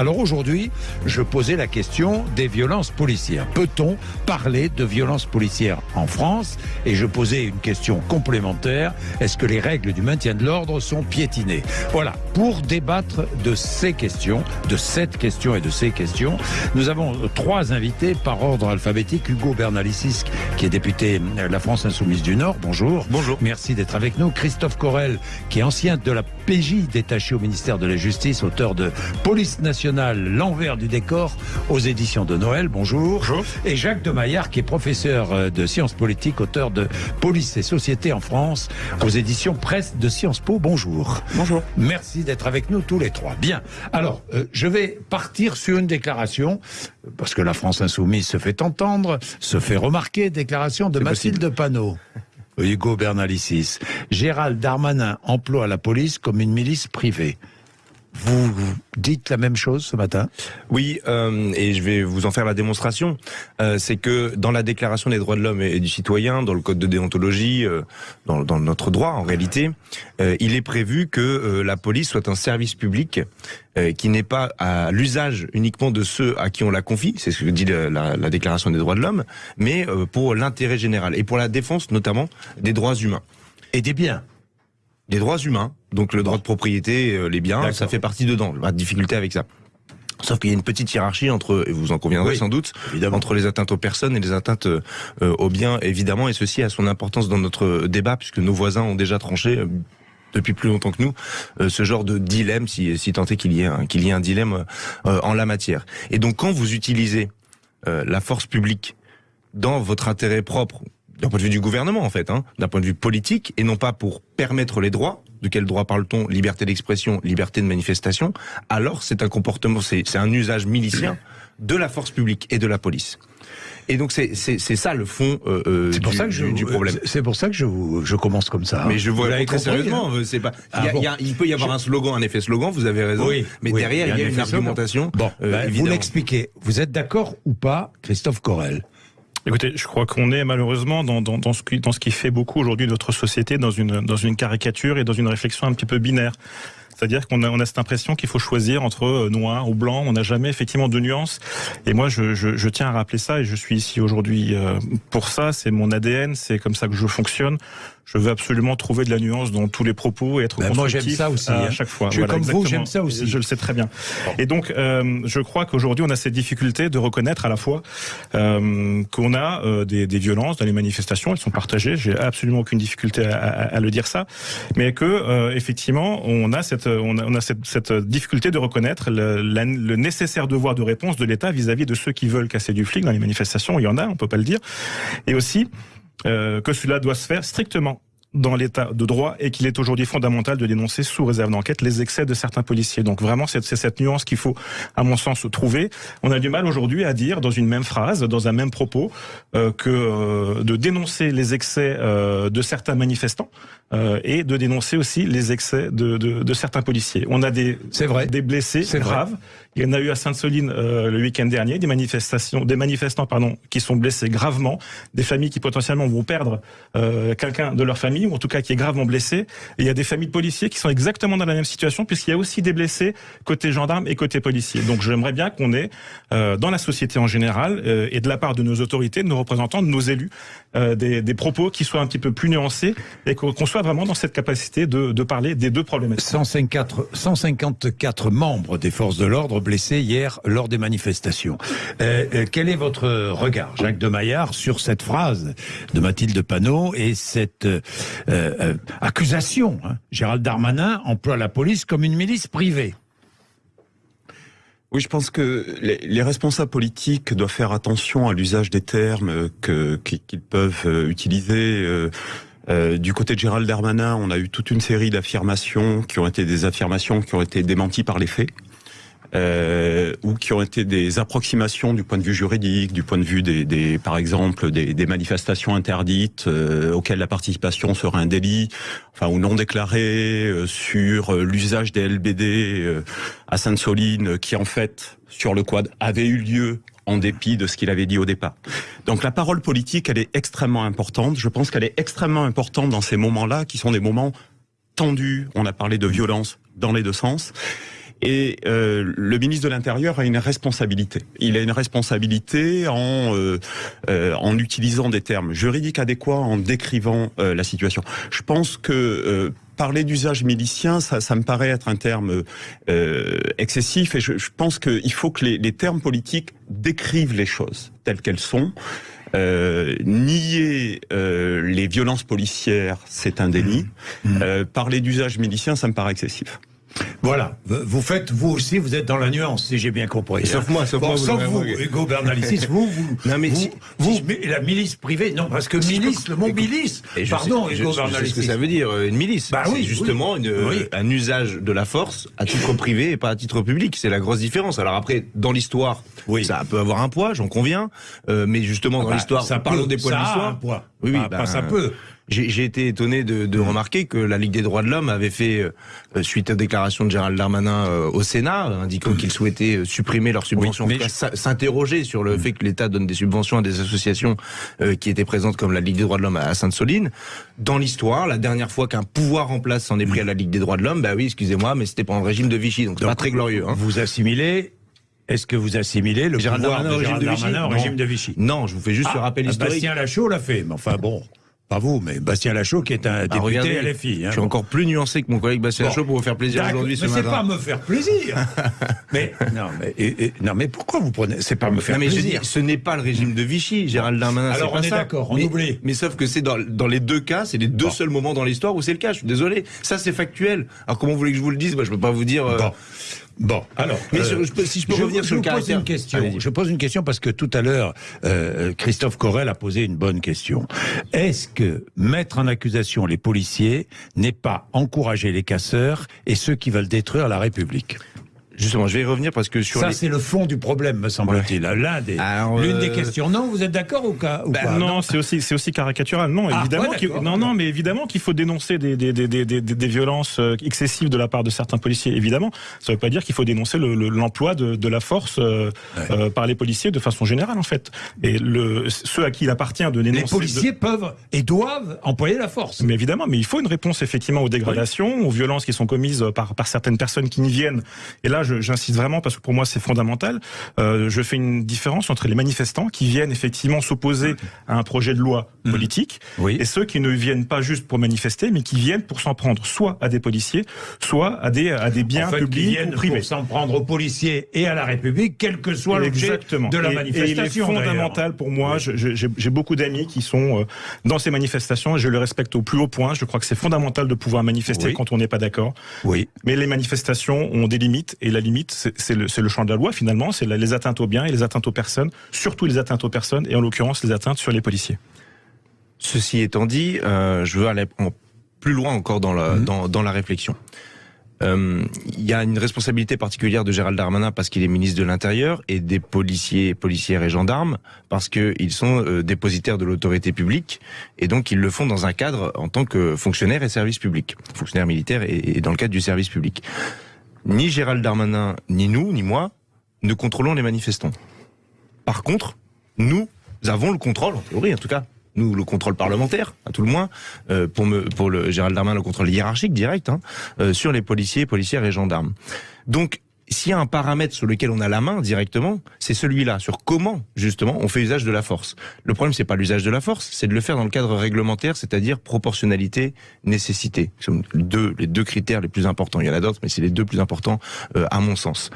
Alors aujourd'hui, je posais la question des violences policières. Peut-on parler de violences policières en France? Et je posais une question complémentaire. Est-ce que les règles du maintien de l'ordre sont piétinées? Voilà, pour débattre de ces questions, de cette question et de ces questions, nous avons trois invités par ordre alphabétique. Hugo Bernalicis, qui est député de la France Insoumise du Nord. Bonjour. Bonjour. Merci d'être avec nous. Christophe Corel, qui est ancien de la PJ détaché au ministère de la Justice, auteur de Police nationale, l'envers du décor aux éditions de Noël. Bonjour. Bonjour. Et Jacques de Maillard, qui est professeur euh, de sciences politiques, auteur de Police et Société en France aux éditions Presse de Sciences Po. Bonjour. Bonjour. Merci d'être avec nous tous les trois. Bien. Alors, euh, je vais partir sur une déclaration, parce que la France insoumise se fait entendre, se fait remarquer, déclaration de Mathilde Panot. Hugo Bernalicis. Gérald Darmanin emploie la police comme une milice privée. Vous dites la même chose ce matin? Oui, euh, et je vais vous en faire la démonstration. Euh, c'est que dans la Déclaration des droits de l'homme et du citoyen, dans le Code de déontologie, euh, dans, dans, notre droit en réalité, euh, il est prévu que euh, la police soit un service public euh, qui n'est pas à l'usage uniquement de ceux à qui on la confie, c'est ce que dit la, la, la Déclaration des droits de l'homme, mais pour l'intérêt général et pour la défense notamment des droits humains. Et des biens des droits humains, donc le droit de propriété, euh, les biens, ça fait partie dedans. Pas de difficulté avec ça. Sauf qu'il y a une petite hiérarchie entre, et vous en conviendrez Oui, sans doute, évidemment. entre les atteintes aux personnes et les atteintes euh, aux biens, évidemment, et ceci a son importance dans notre débat, puisque nos voisins ont déjà tranché euh, depuis plus longtemps que nous euh, ce genre de dilemme, si, si tant est qu'il y ait un, qu'il y ait un dilemme euh, en la matière. Et donc quand vous utilisez euh, la force publique dans votre intérêt propre, d'un point de vue du gouvernement en fait, hein, d'un point de vue politique, et non pas pour permettre les droits. De quel droit parle-t-on Liberté d'expression, liberté de manifestation. Alors c'est un comportement, c'est un usage milicien de la force publique et de la police. Et donc c'est ça le fond euh, pour du, ça que je du, du problème. C'est pour ça que je vous, je commence comme ça. Mais je Vous vois l'avez très sérieusement. hein pas. Ah il, y a- bon. il y a- il peut y avoir un slogan, un effet slogan. Vous avez raison. Oui, mais oui, derrière, il y a, un une argumentation. Bon, euh, ben, vous l'expliquez. Vous êtes d'accord ou pas, Christophe Corel Écoutez, je crois qu'on est malheureusement dans, dans, dans, ce qui, dans ce qui fait beaucoup aujourd'hui notre société, dans une, dans une caricature et dans une réflexion un petit peu binaire. C'est-à-dire qu'on a, on a cette impression qu'il faut choisir entre euh, noir ou blanc. On n'a jamais effectivement de nuances. Et moi, je, je, je tiens à rappeler ça et je suis ici aujourd'hui euh, pour ça. C'est mon ADN, c'est comme ça que je fonctionne. Je veux absolument trouver de la nuance dans tous les propos et être Ben, moi, constructif j'aime ça aussi, à hein. chaque fois. Je suis comme vous, j'aime ça aussi. Je le sais très bien. Et donc, euh, je crois qu'aujourd'hui, on a cette difficulté de reconnaître à la fois euh, qu'on a euh, des, des violences dans les manifestations, elles sont partagées. J'ai absolument aucune difficulté à, à- à le dire ça, mais que euh, effectivement, on a cette, on a, on a cette, cette difficulté de reconnaître le, la- le nécessaire devoir de réponse de l'État vis-à-vis de ceux qui veulent casser du flic dans les manifestations. Il y en a, on peut pas le dire, et aussi euh, que cela doit se faire strictement dans l'état de droit et qu'il est aujourd'hui fondamental de dénoncer sous réserve d'enquête les excès de certains policiers. Donc vraiment, c'est cette nuance qu'il faut, à mon sens, trouver. On a du mal aujourd'hui à dire dans une même phrase, dans un même propos, euh, que euh, de dénoncer les excès euh, de certains manifestants euh, et de dénoncer aussi les excès de, de, de certains policiers. On a des, vrai. des blessés C'est vrai. Il y en a eu à Sainte-Soline euh, le week-end dernier, des manifestations, des manifestants pardon, qui sont blessés gravement, des familles qui potentiellement vont perdre euh, quelqu'un de leur famille ou en tout cas qui est gravement blessé. Et il y a des familles de policiers qui sont exactement dans la même situation puisqu'il y a aussi des blessés côté gendarmes et côté policiers. Donc j'aimerais bien qu'on ait euh, dans la société en général euh, et de la part de nos autorités, de nos représentants, de nos élus, euh, des, des propos qui soient un petit peu plus nuancés et qu'on soit vraiment dans cette capacité de, de parler des deux problématiques. 154, 154 membres des forces de l'ordre blessés hier lors des manifestations. Euh, euh, quel est votre regard, Jacques de Maillard, sur cette phrase de Mathilde Panot et cette euh, accusation hein? Gérald Darmanin emploie la police comme une milice privée. Oui, je pense que les, les responsables politiques doivent faire attention à l'usage des termes qu'ils peuvent utiliser. du côté de Gérald Darmanin, on a eu toute une série d'affirmations qui ont été des affirmations qui ont été démenties par les faits. Euh, ou qui ont été des approximations du point de vue juridique, du point de vue des, des par exemple, des, des manifestations interdites euh, auxquelles la participation serait un délit, enfin ou non déclaré, euh, sur euh, l'usage des LBD euh, à Sainte-Soline, qui en fait sur le quad avait eu lieu en dépit de ce qu'il avait dit au départ. Donc la parole politique, elle est extrêmement importante. Je pense qu'elle est extrêmement importante dans ces moments-là, qui sont des moments tendus. On a parlé de violence dans les deux sens. Et euh, le ministre de l'Intérieur a une responsabilité. Il a une responsabilité en euh, euh, en utilisant des termes juridiques adéquats, en décrivant euh, la situation. Je pense que euh, parler d'usage milicien, ça, ça me paraît être un terme euh, excessif et je, je pense qu'il faut que les, les termes politiques décrivent les choses telles qu'elles sont. Euh, nier euh, les violences policières, c'est un délit. Euh, parler d'usage milicien, ça me paraît excessif. Voilà, vous faites, vous aussi, vous êtes dans la nuance, si j'ai bien compris. Sauf hein. moi, sauf Bon, moi, vous sauf vous. Hugo Bernalicis, vous, vous, Non, mais vous, si- vous, si je- mais la milice privée, non, parce que Si je milice, le mot écoute, milice, Et je pardon, sais, je- Hugo je sais ce que Bernalicis. ça veut dire, euh, une milice. Bah c'est oui, justement oui. une, euh, Oui. un usage de la force à titre privé et pas à titre public. C'est la grosse différence. Alors après, dans l'histoire, Oui. ça peut avoir un poids, j'en conviens. Euh, mais justement, dans Bah, l'histoire, ça peut, des poids de ça a un l'histoire. poids. Oui, oui, bah, ça peut. J'ai été étonné de, de remarquer que la Ligue des droits de l'homme avait fait, euh, suite aux déclarations de Gérald Darmanin euh, au Sénat, indiquant qu'il souhaitait euh, supprimer leurs subventions, Oui, s'interroger sur le fait que l'État donne des subventions à des associations euh, qui étaient présentes comme la Ligue des droits de l'homme à Sainte-Soline. Dans l'histoire, la dernière fois qu'un pouvoir en place s'en est pris à la Ligue des droits de l'homme, bah oui, excusez-moi, mais c'était pendant le régime de Vichy, donc c'est pas très glorieux. Hein. Vous assimilez, est-ce que vous assimilez le Gérald pouvoir Darmanin au de régime Gérald de Vichy? Darmanin au Non. régime de Vichy? Non, je vous fais juste ce Ah, rappel historique. Bastien Lachaud l'a fait, mais enfin bon, pas vous, mais Bastien Lachaud qui est un Ah, député regardez, LFI. hein, je suis bon. encore plus nuancé que mon collègue Bastien Bon. Lachaud pour vous faire plaisir aujourd'hui ce mais c'est matin. pas me faire plaisir. mais non, mais et- et- non, mais pourquoi vous prenez C'est pas me faire Non, mais je dis, plaisir. ce n'est pas le régime de Vichy, Gérald Darmanin. Alors, c'est pas on est d'accord, on mais, oublie. Mais sauf que c'est dans, dans les deux cas, c'est les deux Bon. seuls moments dans l'histoire où c'est le cas. Je suis désolé. Ça, c'est factuel. Alors, comment vous voulez que je vous le dise? Moi, je peux pas vous dire. euh, Bon. Alors. Mais euh, je si je peux je, revenir je sur le vous pose une question. Je pose une question parce que tout à l'heure, euh, Christophe Corel a posé une bonne question. Est-ce que mettre en accusation les policiers n'est pas encourager les casseurs et ceux qui veulent détruire la République? Justement, je vais y revenir parce que sur Ça, les. c'est le fond du problème, me semble-t-il. L'un des, Alors, l'une euh, des questions. Non, vous êtes d'accord ou, pas ou Bah, pas non, c'est aussi c'est aussi caricatural. Non, Ah, évidemment. ouais, non, non, mais évidemment qu'il faut dénoncer des des, des, des, des, des violences euh, excessives de la part de certains policiers. Évidemment, ça ne veut pas dire qu'il faut dénoncer le- le- l'emploi de, de la force euh, Ouais. euh, par les policiers de façon générale, en fait. Et le ceux à qui il appartient de dénoncer. Les policiers peuvent et doivent employer la force. Mais évidemment, mais il faut une réponse effectivement aux dégradations, aux violences qui sont commises par, par certaines personnes qui n'y viennent. Et là, je- j'insiste vraiment parce que pour moi c'est fondamental. Euh, je fais une différence entre les manifestants qui viennent effectivement s'opposer à un projet de loi politique Oui. et ceux qui ne viennent pas juste pour manifester, mais qui viennent pour s'en prendre soit à des policiers, soit à des à des biens en fait, qui publics viennent ou privés. pour s'en prendre aux policiers et à la République, quel que soit l'objet de la Et- manifestation. Et il est fondamental pour moi. J'ai beaucoup d'amis qui sont euh, dans ces manifestations et je le respecte au plus haut point. Je crois que c'est fondamental de pouvoir manifester Oui. quand on n'est pas d'accord. Oui. Mais les manifestations ont des limites et la limite, c'est le, champ de la loi finalement. C'est les atteintes aux biens et les atteintes aux personnes, surtout les atteintes aux personnes et en l'occurrence les atteintes sur les policiers. Ceci étant dit, euh, je veux aller en- plus loin encore dans la, Mhm. dans, dans la réflexion. Euh, Il y a une responsabilité particulière de Gérald Darmanin parce qu'il est ministre de l'Intérieur et des policiers, policières et gendarmes parce qu'ils sont euh, dépositaires de l'autorité publique et donc ils le font dans un cadre en tant que fonctionnaire et service public, fonctionnaire militaire et, et dans le cadre du service public. Ni Gérald Darmanin, ni nous, ni moi, ne contrôlons les manifestants. Par contre, nous avons le contrôle, en théorie en tout cas, nous le contrôle parlementaire, à tout le moins, euh, pour, le Gérald Darmanin le contrôle hiérarchique direct, hein, euh, sur les policiers, policières et gendarmes. Donc, s'il y a un paramètre sur lequel on a la main directement, c'est celui-là, sur comment, justement, on fait usage de la force. Le problème, c'est pas l'usage de la force, c'est de le faire dans le cadre réglementaire, c'est-à-dire proportionnalité, nécessité. Ce sont deux, les deux critères les plus importants. Il y en a d'autres, mais c'est les deux plus importants, euh, à mon sens.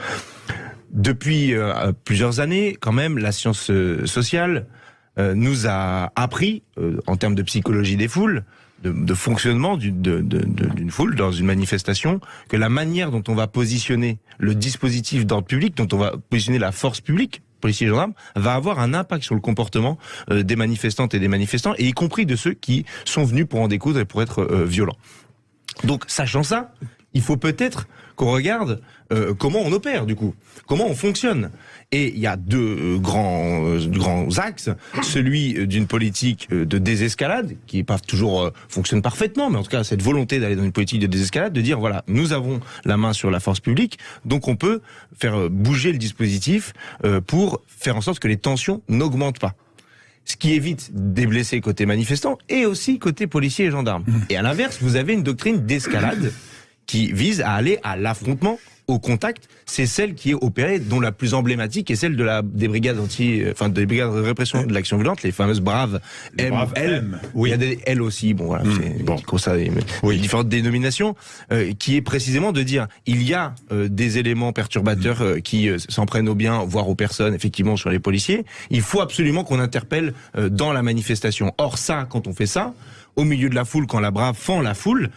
Depuis euh, plusieurs années, quand même, la science euh, sociale euh, nous a appris, euh, en termes de psychologie des foules, de, fonctionnement d'une foule dans une manifestation, que la manière dont on va positionner le dispositif d'ordre public, dont on va positionner la force publique, policiers et gendarmes, va avoir un impact sur le comportement euh, des manifestantes et des manifestants, et y compris de ceux qui sont venus pour en découdre et pour être euh, violents. Donc, sachant ça, il faut peut-être qu'on regarde euh, comment on opère du coup, comment on fonctionne. Et il y a deux euh, grands euh, grands axes, celui d'une politique de désescalade qui pas toujours euh, fonctionne parfaitement, mais en tout cas cette volonté d'aller dans une politique de désescalade, de dire voilà nous avons la main sur la force publique, donc on peut faire bouger le dispositif euh, pour faire en sorte que les tensions n'augmentent pas ce qui évite des blessés côté manifestants et aussi côté policiers et gendarmes. Et à l'inverse, vous avez une doctrine d'escalade qui vise à aller à l'affrontement au contact, c'est celle qui est opérée, dont la plus emblématique est celle de la des brigades anti, enfin des brigades de répression de l'action violente, les fameuses braves Les M, braves L. M, Il y a des L aussi, bon voilà, Mm, c'est bon. ça, Oui. différentes dénominations, euh, qui est précisément de dire il y a euh, des éléments perturbateurs euh, qui euh, s'en prennent aux biens, voire aux personnes, effectivement sur les policiers. Il faut absolument qu'on interpelle euh, dans la manifestation. Or ça, quand on fait ça, au milieu de la foule, quand la brave fend la foule.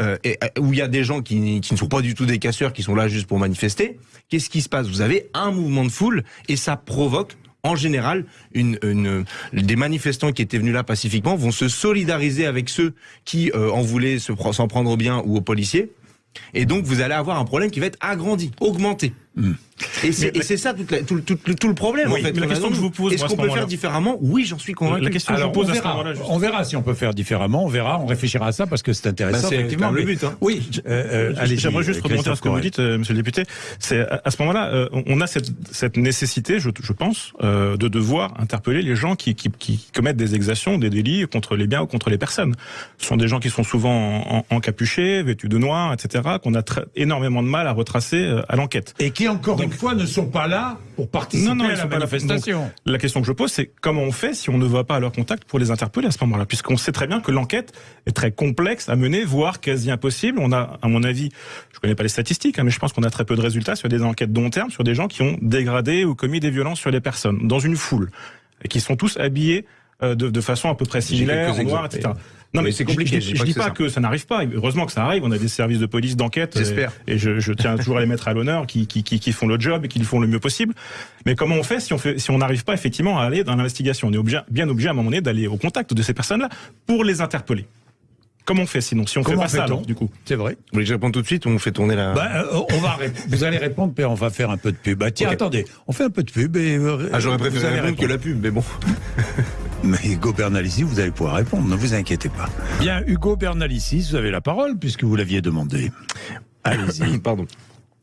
Euh, et, euh, où il y a des gens qui, ne sont pas du tout des casseurs, qui sont là juste pour manifester. Qu'est-ce qui se passe? Vous avez un mouvement de foule et ça provoque en général, une, une- des manifestants qui étaient venus là pacifiquement vont se solidariser avec ceux qui euh, en voulaient s'en prendre au bien ou aux policiers. Et donc, vous allez avoir un problème qui va être agrandi, augmenté. Et c'est et c'est ça la- tout, tout- tout- tout le problème, Oui, en fait. la question que je vous pose, Est-ce à qu'on ce peut faire différemment Oui, j'en suis convaincu. La question que je vous pose on à ce verra, moment-là, juste- on verra si on peut faire différemment, on verra, on réfléchira à ça parce que c'est intéressant. Bah, c'est effectivement, le but, hein. Oui, euh, euh, allez-y, J'aimerais juste remonter à ce que vous dites, euh, monsieur le député. C'est à à ce moment-là, euh, on a cette, cette nécessité, je, je pense, euh, de devoir interpeller les gens qui, qui, qui commettent des exactions, des délits contre les biens ou contre les personnes. Ce sont des gens qui sont souvent en, en- encapuchés, vêtus de noir, etc., qu'on a énormément de mal à retracer euh, à l'enquête. Et qui, encore une fois, ne sont pas là pour participer Non, non, à la manifestation. La question que je pose, c'est comment on fait si on ne va pas à leur contact pour les interpeller à ce moment-là? Puisqu'on sait très bien que l'enquête est très complexe à mener, voire quasi impossible. On a, à mon avis, je connais pas les statistiques, hein, mais je pense qu'on a très peu de résultats sur des enquêtes long terme, sur des gens qui ont dégradé ou commis des violences sur les personnes, dans une foule, et qui sont tous habillés euh, de, de façon à peu près similaire, en noir, etc. Non, Mais c'est compliqué, Je, je je, dis pas dis que pas c'est que ça n'arrive pas. Heureusement que ça arrive. On a des services de police, d'enquête. J'espère. Et, et je, je tiens toujours à les mettre à l'honneur, qui, qui, qui, qui font le job et qui le font le mieux possible. Mais comment on fait si on fait, si on n'arrive pas effectivement à aller dans l'investigation? On est obligé, bien obligé à un moment donné d'aller au contact de ces personnes-là pour les interpeller. Comment on fait sinon Si on Comment fait pas ça, alors, du coup? C'est vrai. Vous voulez que je réponde tout de suite ou on fait tourner la... Bah, euh, on va vous allez répondre, puis on va faire un peu de pub. Bah, tiens, attendez, on fait un peu de pub et. euh, ah, j'aurais vous préféré allez répondre que la pub, mais bon. Mais Hugo Bernalici, vous allez pouvoir répondre, ne vous inquiétez pas. Bien, Hugo Bernalici, vous avez la parole puisque vous l'aviez demandé. Allez-y. Pardon.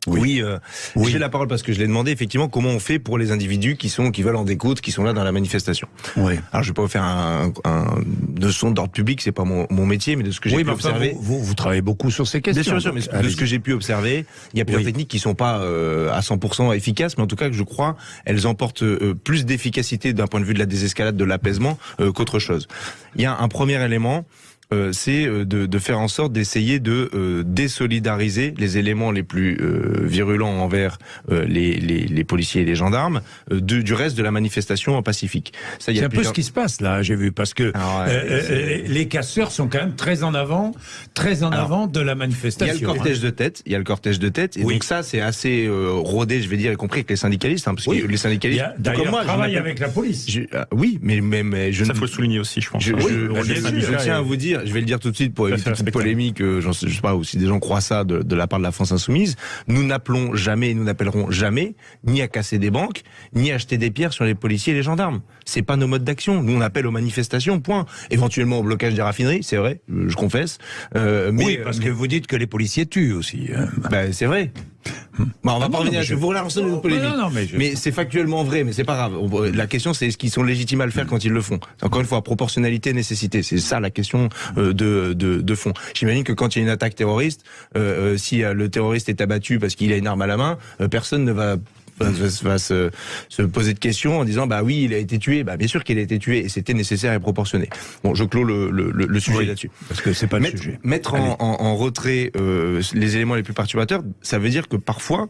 Oui. Oui, euh, Oui. j'ai la parole parce que je l'ai demandé effectivement comment on fait pour les individus qui sont qui veulent en découdre, qui sont là dans la manifestation. Oui. Alors je vais pas vous faire un, un de son d'ordre public, c'est pas mon, mon métier, mais de ce que j'ai Oui, pu enfin, observer. vous, vous, vous travaillez beaucoup sur ces questions. Bien sûr, bien sûr, mais de ce que j'ai pu observer, il y a plusieurs techniques qui sont pas euh, à 100% efficaces, mais en tout cas que je crois, elles emportent euh, plus d'efficacité d'un point de vue de la désescalade, de l'apaisement euh, qu'autre chose. Il y a un premier élément. Euh, c'est euh, de, de faire en sorte d'essayer de euh, désolidariser les éléments les plus euh, virulents envers euh, les, les, les policiers et les gendarmes euh, de- du reste de la manifestation en Pacifique. C'est a un peu ce qui se passe là, j'ai vu, parce que Ah ouais, euh, euh, les casseurs sont quand même très en avant, très en Alors, avant de la Il y a manifestation. le cortège de tête, il y a le cortège de tête, et Oui. donc ça c'est assez euh, rodé, je vais dire, y compris avec les syndicalistes, hein, parce Oui. que les syndicalistes, d'ailleurs moi, je travaille m'appelle- avec la police. je- ah, oui, mais, mais, mais je Ça ne faut le souligner aussi, je pense. je, hein. je- Oui, je- tiens à vous dire, je vais le dire tout de suite pour éviter toute polémique, euh, je sais pas, ou si des gens croient ça de, de la part de la France Insoumise, nous n'appelons jamais, nous n'appellerons jamais, ni à casser des banques, ni à jeter des pierres sur les policiers et les gendarmes. C'est pas nos modes d'action. Nous on appelle aux manifestations, point. Éventuellement au blocage des raffineries, c'est vrai, euh, je confesse. Euh, mais, oui, parce que vous dites que les policiers tuent aussi. bah, c'est vrai. On va Ah pas revenir je- vous relancez une polémique. Non, non, mais je- Mais c'est factuellement vrai, mais c'est pas grave. La question, c'est est-ce qu'ils sont légitimes à le faire quand ils le font? Encore une fois, proportionnalité, nécessité. C'est ça la question euh, de, de, de fond. J'imagine que quand il y a une attaque terroriste, euh, euh, si le terroriste est abattu parce qu'il a une arme à la main, euh, personne ne va va, se, se poser de questions en disant bah oui il a été tué bah bien sûr qu'il a été tué et c'était nécessaire et proportionné bon je clôt le, le, sujet Oui, là-dessus Parce que c'est pas le mettre, sujet. mettre Allez. en, en- en retrait euh, les éléments les plus perturbateurs, ça veut dire que parfois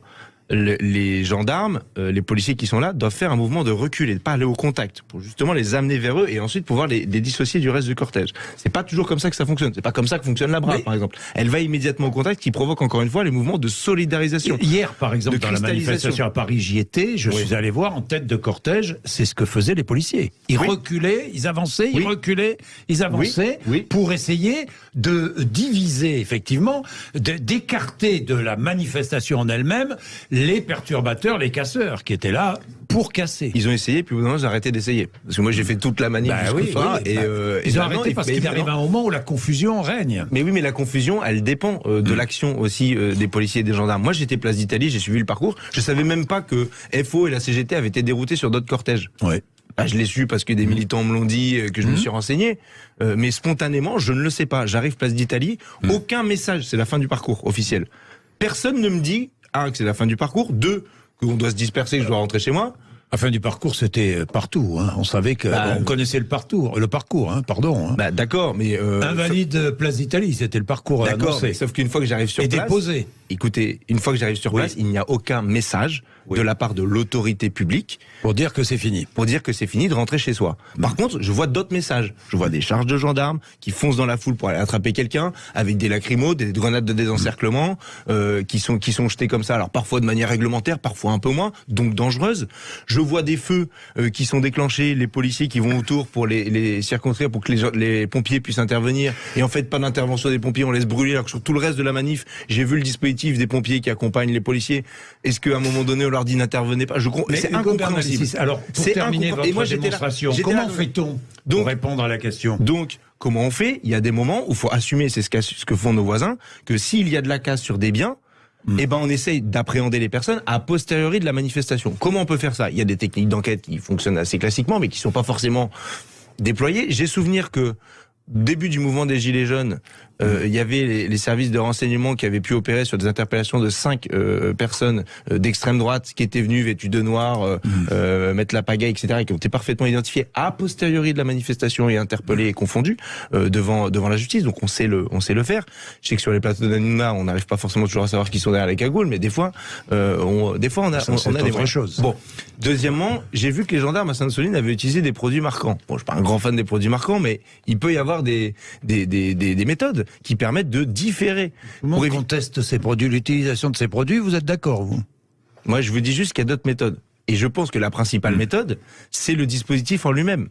le- les gendarmes, euh, les policiers qui sont là, doivent faire un mouvement de recul et de pas aller au contact pour justement les amener vers eux et ensuite pouvoir les, les dissocier du reste du cortège. C'est pas toujours comme ça que ça fonctionne. C'est pas comme ça que fonctionne la brave, Mais- par exemple. Elle va immédiatement au contact, qui provoque encore une fois les mouvements de solidarisation. Hier, par exemple, De dans la manifestation à Paris, j'y étais, je Oui. suis allé voir en tête de cortège, c'est ce que faisaient les policiers. Ils Oui. reculaient, ils avançaient, ils reculaient, ils avançaient pour essayer de diviser, effectivement, de- d'écarter de la manifestation en elle-même les perturbateurs, les casseurs, qui étaient là pour casser. Ils ont essayé, puis au bout d'un moment, ils ont arrêté d'essayer. Parce que moi, j'ai fait toute la manif Bah oui, soir, oui, et, bah, euh, et ils ont arrêté parce qu'il arrive un moment où la confusion règne. Mais oui, mais la confusion, elle dépend euh, de l'action aussi euh, des policiers et des gendarmes. Moi, j'étais place d'Italie, j'ai suivi le parcours. Je savais même pas que FO et la CGT avaient été déroutés sur d'autres cortèges. Ouais. Ah, je l'ai su parce que des militants me l'ont dit, euh, que je me suis renseigné. Euh, mais spontanément, je ne le sais pas. J'arrive place d'Italie, aucun message. C'est la fin du parcours officiel. Personne ne me dit un, que c'est la fin du parcours, deux, qu'on doit se disperser, que je dois rentrer chez moi. La fin du parcours, c'était euh, partout. Hein. On savait que Bah, on connaissait le parcours, le parcours, hein, pardon. hein. Bah, d'accord, mais euh, Invalide euh, Place d'Italie, c'était le parcours D'accord, annoncé. sauf qu'une fois que j'arrive sur Et place, déposé. écoutez, une fois que j'arrive sur Oui. place, il n'y a aucun message Oui. de la part de l'autorité publique Pour dire que c'est fini. pour dire que c'est fini de rentrer chez soi. Par contre, je vois d'autres messages. Je vois des charges de gendarmes qui foncent dans la foule pour aller attraper quelqu'un avec des lacrymos, des grenades de désencerclement euh, qui sont qui sont jetés comme ça. Alors parfois de manière réglementaire, parfois un peu moins, donc dangereuse. Je vois des feux euh, qui sont déclenchés, les policiers qui vont autour pour les, les pour que les, pompiers puissent intervenir. Et en fait, pas d'intervention des pompiers, on laisse brûler. Alors que sur tout le reste de la manif, j'ai vu le dispositif des pompiers qui accompagnent les policiers. Est-ce qu'à un moment donné, on leur dit n'intervenez pas? Je c'est incompréhensible. Alors, pour C'est terminer votre Et moi, démonstration, comment fait-on Donc- pour répondre à la question? Donc, comment on fait? Il y a des moments où il faut assumer, c'est ce que font nos voisins, que s'il y a de la casse sur des biens, Hmm. eh ben on essaye d'appréhender les personnes a posteriori de la manifestation. Comment on peut faire ça? Il y a des techniques d'enquête qui fonctionnent assez classiquement, mais qui sont pas forcément déployées. J'ai souvenir que début du mouvement des Gilets jaunes, euh, il y avait les, les services de renseignement qui avaient pu opérer sur des interpellations de cinq euh, personnes euh, d'extrême droite qui étaient venues vêtues de noir, euh, euh, mettre la pagaille, etc., et qui ont été parfaitement identifiées a posteriori de la manifestation et interpellées et confondues euh, devant devant la justice. Donc on sait le on sait le faire. Je sais que sur les plateaux d'Anouna, on n'arrive pas forcément toujours à savoir qui sont derrière les cagoules, mais des fois, euh, on, des fois on a Ça, on, a des autre moyens. chose. Bon, deuxièmement, j'ai vu que les gendarmes à Sainte-Soline avaient utilisé des produits marquants. Bon, je suis pas un grand fan des produits marquants, mais il peut y avoir des des des, des, des qui permettent de différer. Monde Pour éviter- conteste ces produits, l'utilisation de ces produits, vous êtes d'accord, vous? Moi, je vous dis juste qu'il y a d'autres méthodes. Et je pense que la principale méthode, c'est le dispositif en lui-même.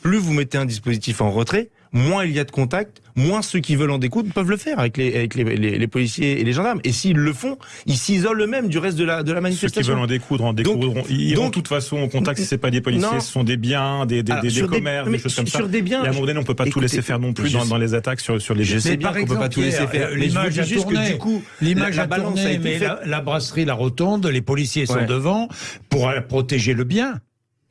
Plus vous mettez un dispositif en retrait, moins il y a de contact, moins ceux qui veulent en découdre peuvent le faire avec les, avec les, les- les policiers et les gendarmes. Et s'ils le font, ils s'isolent eux-mêmes du reste de la, de la Ceux qui manifestation. veulent en découdre, en Donc- découdront. Ils iront donc- de toute façon au contact si c'est pas des policiers, Non. ce sont des biens, des, des, Alors, des, des sur des- commerces, des choses comme ça. sur des biens, Et à un moment donné, on peut pas tout laisser faire non plus dans, les attaques sur, sur les Je sais bien par qu'on peut pas exemple, tout laisser faire. L'image a juste que tourné. du coup, L'image la- balance tourné, a été mais la, la brasserie, la rotonde, les policiers sont devant pour euh, protéger le bien.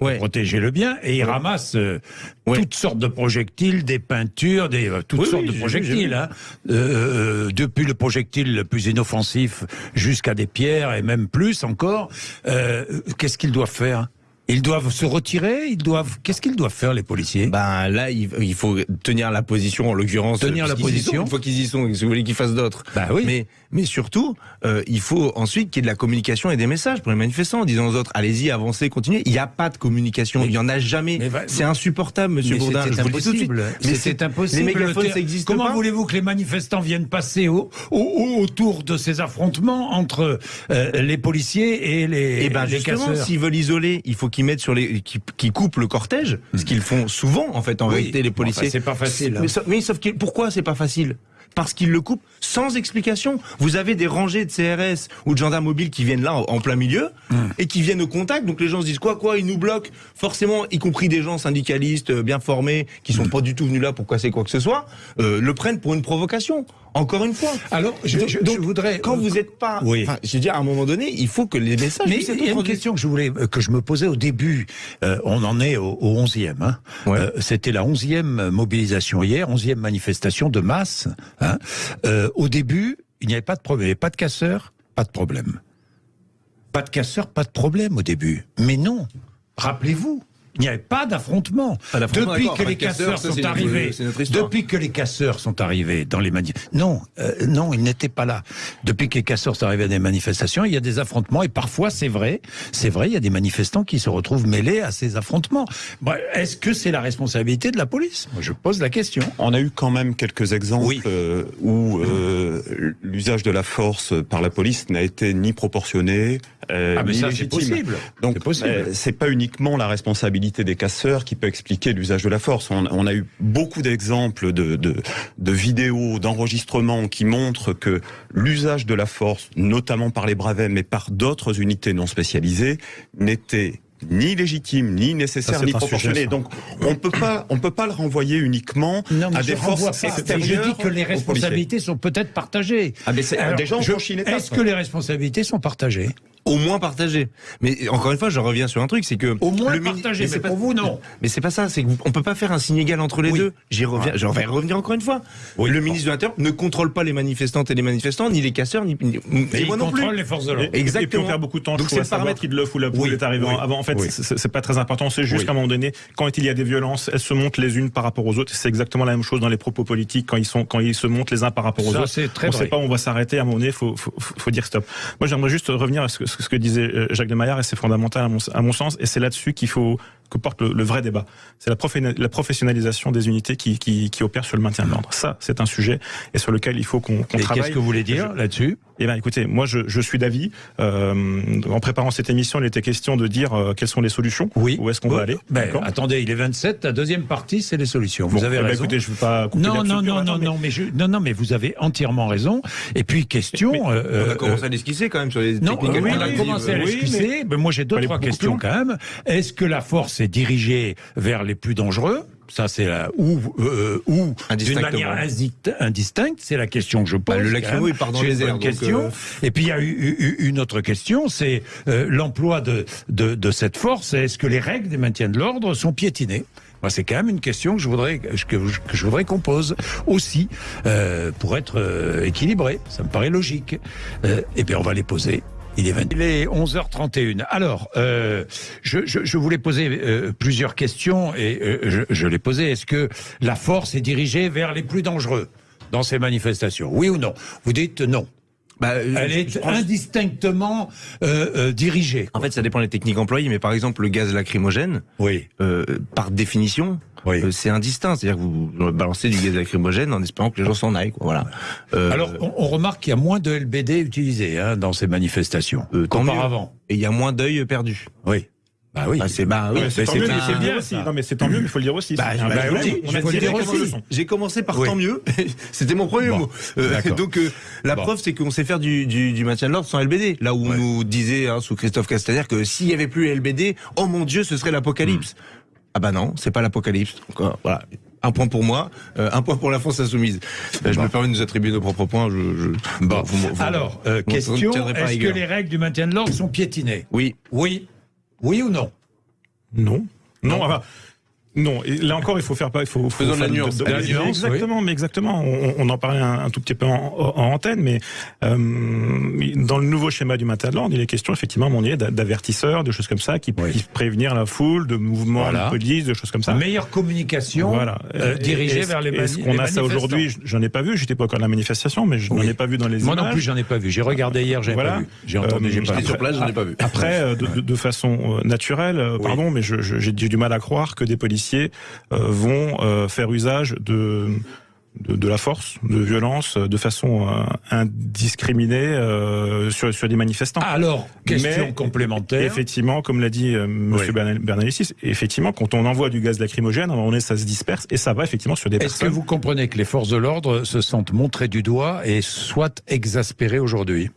Ouais. Protéger le bien et ils ramassent euh, Ouais. toutes sortes de projectiles, des peintures, des euh, toutes Oui, sortes oui, de projectiles. hein. Euh, depuis le projectile le plus inoffensif jusqu'à des pierres et même plus encore. Euh, Qu'est-ce qu'ils doivent faire? Ils doivent se retirer? Ils doivent Qu'est-ce qu'ils doivent faire les policiers? Ben là, il, faut tenir la position, en l'occurrence. Tenir la sont. position. Une fois qu'ils y sont, si vous voulez qu'ils fassent d'autres. Bah oui. Mais, mais surtout, euh, il faut ensuite qu'il y ait de la communication et des messages pour les manifestants, en disant aux autres, allez-y, avancez, continuez. Il n'y a pas de communication, Mais- il y en a jamais. C'est insupportable, monsieur Bourdin. suite. impossible. Mais c'est- impossible. Les mégaphones, ça existe Comment voulez-vous que les manifestants viennent passer au, au- au- autour de ces affrontements entre euh, les policiers et les, Et ben les justement, s'ils veulent isoler, il faut qu'ils mettent sur les, qui, qui coupent le cortège, ce qu'ils font souvent en fait en. Oui. réalité les policiers. enfin, c'est pas facile, hein. Mais, mais sauf que pourquoi c'est pas facile? Parce qu'ils le coupent sans explication. Vous avez des rangées de CRS ou de gendarmes mobiles qui viennent là en, plein milieu Hmm. et qui viennent au contact. Donc les gens se disent quoi quoi, ils nous bloquent. Forcément, y compris des gens syndicalistes euh, bien formés qui Hmm. sont pas du tout venus là pour casser quoi que ce soit, euh, le prennent pour une provocation. Encore une fois. Alors, je, Donc- voudrais. Quand vous n'êtes pas, Oui. enfin, je veux dire, à un moment donné, il faut que les messages. Mais il y a une question que je voulais euh, que je me posais au début. Euh, on en est au, au 11e. Hein. Ouais. Euh, C'était la 11e mobilisation hier, 11e manifestation de masse. Hein. Euh, au début, il n'y avait pas de problème, il n'y avait pas de casseurs, pas de problème. Pas de casseurs, pas de problème au début. Mais non, rappelez-vous. Il n'y avait pas d'affrontement. Depuis que les casseurs, casseurs ça, sont arrivés, notre depuis que les casseurs sont arrivés dans les manifestations, non, euh, non, ils n'étaient pas là. Depuis que les casseurs sont arrivés à des manifestations, il y a des affrontements et parfois, c'est vrai, c'est vrai, il y a des manifestants qui se retrouvent mêlés à ces affrontements. Bon, Est-ce que c'est la responsabilité de la police? Moi, je pose la question. On a eu quand même quelques exemples Oui. euh, où euh, l'usage de la force par la police n'a été ni proportionné, euh, Ah, mais ni ça, c'est légitime. possible. Donc, C'est possible. euh, c'est pas uniquement la responsabilité des casseurs qui peut expliquer l'usage de la force. On, on a eu beaucoup d'exemples de, de, de vidéos, d'enregistrements qui montrent que l'usage de la force, notamment par les bravets, mais par d'autres unités non spécialisées, n'était ni légitime, ni nécessaire, Ça, ni sujet, proportionné. ça. Donc, on peut pas, on peut pas le renvoyer uniquement Non, à des forces extérieures. Je dis que les responsabilités sont peut-être partagées. Ah, mais c'est- Alors, des gens ont je-. Est-ce que les responsabilités sont partagées? Au moins partagé. Mais encore une fois, je reviens sur un truc, c'est que au moins le partagé. Mais, c'est pour vous non. Mais c'est pas ça. C'est qu'on peut pas faire un signe égal entre les deux. J'y reviens. Je vais revenir encore une fois. le ministre de l'Intérieur ne contrôle pas les manifestantes et les manifestants, ni les casseurs, ni, ni mais il contrôle les forces de l'ordre. Exactement. Et puis on perd beaucoup de temps. Donc c'est le paramètre qui le fout la poule est arrivé avant. En fait, c'est pas très important. C'est juste qu'à un moment donné, quand il y a des violences, elles se montent les unes par rapport aux autres. C'est exactement la même chose dans les propos politiques quand ils sont quand ils se montent les uns par rapport aux autres. On ne sait pas, on va s'arrêter à un moment donné. Faut, faut dire stop. Moi, j'aimerais juste revenir à ce que, ce que disait euh, Jacques de Maillard et c'est fondamental à mon, à mon sens. Et c'est là-dessus qu'il faut que porte le, vrai débat. C'est la, la, professionnalisation des unités qui, qui, qui opèrent sur le maintien de l'ordre. Ça, c'est un sujet et sur lequel il faut qu'on qu travaille. Qu'est-ce que vous voulez dire là-dessus? Eh bien, écoutez, moi, je, je suis d'avis. Euh, en préparant cette émission, il était question de dire euh, quelles sont les solutions. Oui. Où est-ce qu'on va aller ben, Attendez, il est 27. La deuxième partie, c'est les solutions. Vous bon, avez eh ben, raison. écoutez, je ne veux pas couper non, non, non, non, mais... non, mais je, non, non, mais vous avez entièrement raison. Et puis question. Mais, euh, on a commencé à l'esquisser quand même sur les non, techniques oui, on a commencé à l'esquisser. Mais... moi, j'ai deux trois questions quand même. Est-ce que la force est dirigée vers les plus dangereux? Ça c'est la ou euh, ou d'une manière indistincte, c'est la question que je pose. Bah, le lacrymo il part dans les airs. Question. Euh... Et puis il y a eu, une autre question, c'est euh, l'emploi de, de, de cette force. Est-ce que les règles des maintiens de l'ordre sont piétinées? Moi, c'est quand même une question que je voudrais que, que je voudrais qu'on pose aussi euh, pour être euh, équilibré. Ça me paraît logique. Euh, et bien, on va les poser il est, 20... Il est 11h31. Alors, euh, je, voulais poser euh, plusieurs questions et euh, je, je les posais. Est-ce que la force est dirigée vers les plus dangereux dans ces manifestations? Oui ou non? Vous dites non. Bah, Elle est indistinctement euh, euh, dirigée. En fait, ça dépend des techniques employées, mais par exemple, le gaz lacrymogène, oui. euh, par définition, oui. euh, c'est indistinct. C'est-à-dire que vous balancez du gaz lacrymogène en espérant que les gens s'en aillent. Quoi. Voilà. Euh, Alors, on, on remarque qu'il y a moins de LBD utilisés hein, dans ces manifestations euh, qu'auparavant. Et il y a moins d'œils perdus. Oui. Bah oui. Ah, c'est bah, oui, c'est bien aussi. Non, mais c'est tant mieux, mais il faut le dire aussi. Bah, bah, bah oui, il faut le dire aussi. J'ai commencé par oui. tant mieux. C'était mon premier bon. mot. Euh, donc euh, la bon. preuve, c'est qu'on sait faire du, du, du maintien de l'ordre sans LBD. Là où ouais. on nous disait hein, sous Christophe Castaner que s'il y avait plus LBD, oh mon Dieu, ce serait l'apocalypse. Mm. Ah bah non, c'est pas l'apocalypse. Donc euh, voilà. Un point pour moi, euh, un point pour la France insoumise. Euh, je me permets de nous attribuer nos propres points. Je, je... Bon. Vous, vous, Alors, vous, question est-ce que les règles du maintien de l'ordre sont piétinées? Oui. Oui. Oui ou non? Non. Non, enfin, non, et là encore, il faut faire pas, il faut, faut Faisons la nuance. De, de, de, nuance exactement, oui. mais exactement. On, on, en parlait un, un, tout petit peu en, en antenne, mais euh, dans le nouveau schéma du de l'ordre, il est question effectivement, mon d'avertisseurs, de choses comme ça, qui oui. puissent prévenir la foule, de mouvements voilà. de police, de choses comme ça. Meilleure communication, voilà, euh, dirigée vers les Est-ce qu'on a ça aujourd'hui? J'en ai pas vu. J'étais pas encore à la manifestation, mais je n'en oui. ai pas vu dans les Moi images. non plus, j'en ai pas vu. J'ai regardé hier, j'ai voilà. pas vu. J'ai entendu, j'ai pas. sur place, j'en ai pas vu. Après, euh, de, façon naturelle, pardon, mais j'ai du mal à croire que des policiers vont euh, faire usage de, de, de la force, de violence, de façon euh, indiscriminée euh, sur, sur des manifestants. Alors, question Mais, complémentaire. Effectivement, comme l'a dit euh, Monsieur oui. Bernalicis, effectivement, quand on envoie du gaz lacrymogène, on est, ça se disperse et ça va effectivement sur des Est-ce que vous comprenez que les forces de l'ordre se sentent montrées du doigt et soient exaspérées aujourd'hui?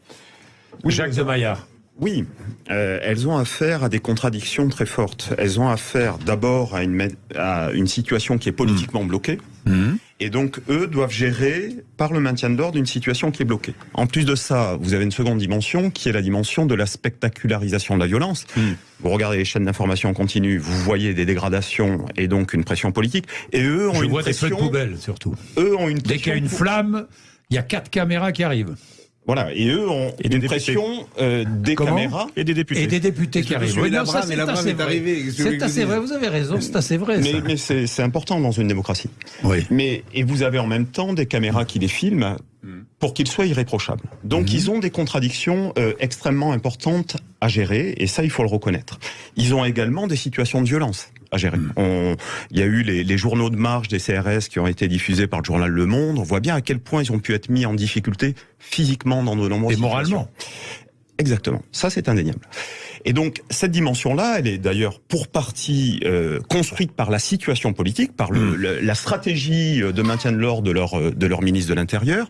Oui, Jacques de Maillard. Oui, euh, elles ont affaire à des contradictions très fortes. Elles ont affaire d'abord à une, à une situation qui est politiquement mmh. bloquée. Mmh. Et donc, eux doivent gérer, par le maintien de l'ordre, une situation qui est bloquée. En plus de ça, vous avez une seconde dimension, qui est la dimension de la spectacularisation de la violence. Mmh. Vous regardez les chaînes d'information en continu, vous voyez des dégradations et donc une pression politique. Et eux ont Je une vois pression... des feux de poubelle, surtout. Eux ont une Dès qu'il y a une flamme, il y a quatre caméras qui arrivent. Voilà, et eux ont et une pression euh, des Comment caméras et des députés. Et des députés qui arrivent. Oui, la brame, mais la brame est arrivée. C'est assez vrai, vous avez raison, c'est assez vrai. Mais, mais c'est important dans une démocratie. Oui. Mais, et vous avez en même temps des caméras qui les filment pour qu'ils soient irréprochables. Donc mmh. ils ont des contradictions euh, extrêmement importantes à gérer, et ça, il faut le reconnaître. Ils ont également des situations de violence à gérer. On, il y a eu les, les, journaux de marche des CRS qui ont été diffusés par le journal Le Monde. On voit bien à quel point ils ont pu être mis en difficulté physiquement dans de nombreuses Et moralement. Exactement. Ça, c'est indéniable. Et donc, cette dimension-là, elle est d'ailleurs pour partie euh, construite par la situation politique, par le, le, la stratégie de maintien de l'ordre de leur, de leur ministre de l'Intérieur.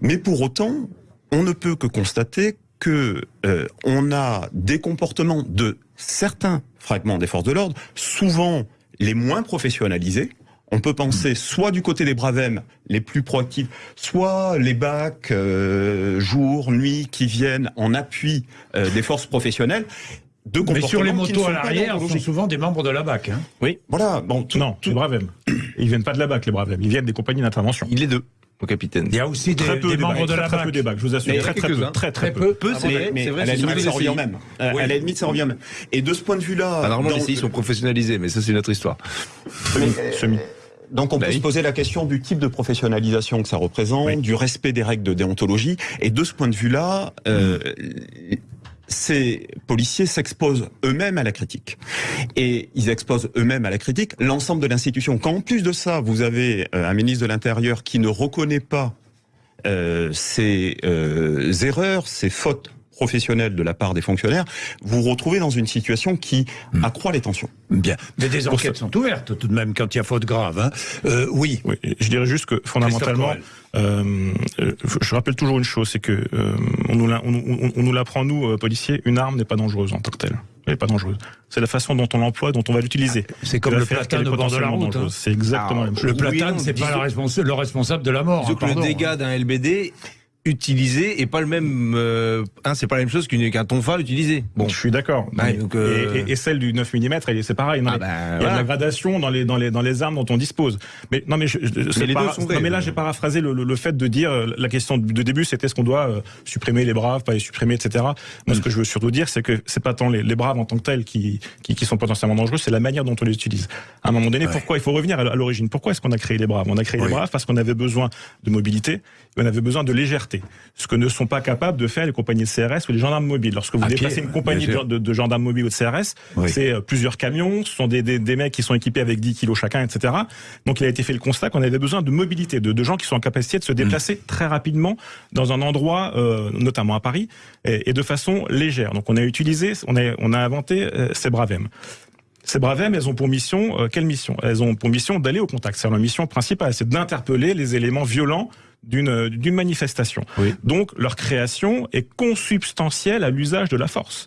Mais pour autant, on ne peut que constater que euh, on a des comportements de certains fragments des forces de l'ordre, souvent les moins professionnalisés, On peut penser soit du côté des Bravem, les plus proactifs, soit les bacs euh, jour, nuit, qui viennent en appui euh, des forces professionnelles. De Mais sur les motos à l'arrière, sont souvent des membres de la BAC. Hein. Oui. Voilà. Bon, tout, non, tout... les Bravem. Ils viennent pas de la BAC, les Bravem. Ils viennent des compagnies d'intervention. Il est deux au capitaine. Il y a aussi des, des membres de la très, peu des bacs, je vous assure. Très, très, peu, très, très, peu. peu c'est vrai, mais, vrai, à la limite, ça revient même. À la limite, ça revient même. Et de ce point de vue-là. Ah, normalement, les CI sont professionnalisés, mais ça, c'est une autre histoire. Semi. Donc on peut bah se poser la question du type de professionnalisation que ça représente, du respect des règles de déontologie. Et de ce point de vue-là, euh, ces policiers s'exposent eux-mêmes à la critique. Et ils exposent eux-mêmes à la critique l'ensemble de l'institution. Quand en plus de ça, vous avez euh, un ministre de l'Intérieur qui ne reconnaît pas euh, ces euh, erreurs, ces fautes professionnelle de la part des fonctionnaires, vous vous retrouvez dans une situation qui hmm. accroît les tensions. Bien. Mais des enquêtes sont ouvertes tout de même quand il y a faute grave. Hein. Euh, oui. oui. Je dirais juste que fondamentalement, euh, je rappelle toujours une chose, c'est que euh, on nous l'apprend nous euh, policiers, une arme n'est pas dangereuse en tant que telle. Elle n'est pas dangereuse. C'est la façon dont on l'emploie, dont on va l'utiliser. C'est comme le platane au bord de la route. Hein. C'est exactement ah, Le platane, c'est pas le responsable de la mort. Hein, le dégât d'un LBD utilisé et pas le même euh, hein, c'est pas la même chose qu'un tonfa utilisé. Bon. Je suis d'accord. Euh, et, celle du 9 mm c'est pareil ah bah, il y a de la gradation dans les dans les dans les armes dont on dispose. Mais non mais, je, mais, mais là j'ai paraphrasé le, le, fait de dire euh, la question de début c'était est-ce qu'on doit supprimer les braves pas les supprimer etc moi ce mm. que je veux surtout dire c'est que c'est pas tant les, les, braves en tant que tels qui, qui, qui sont potentiellement dangereux c'est la manière dont on les utilise. À un moment donné pourquoi il faut revenir à l'origine? Pourquoi est-ce qu'on a créé les braves? On a créé les braves parce qu'on avait besoin de mobilité on avait besoin de légèreté ce que ne sont pas capables de faire les compagnies de CRS ou les gendarmes mobiles. Lorsque vous déplacez une compagnie de, gendarmes mobiles ou de CRS, c'est euh, plusieurs camions, ce sont des, des, mecs qui sont équipés avec 10 kilos chacun, etc. Donc il a été fait le constat qu'on avait besoin de mobilité, de, gens qui sont en capacité de se déplacer mm. très rapidement dans un endroit, euh, notamment à Paris, et, de façon légère. Donc on a utilisé, on a, on a inventé euh, ces Bravem. Ces Bravem, elles ont pour mission, quelle mission? Elles ont pour mission d'aller au contact. C'est leur mission principale, c'est d'interpeller les éléments violents d'une d'une manifestation. Donc leur création est consubstantielle à l'usage de la force.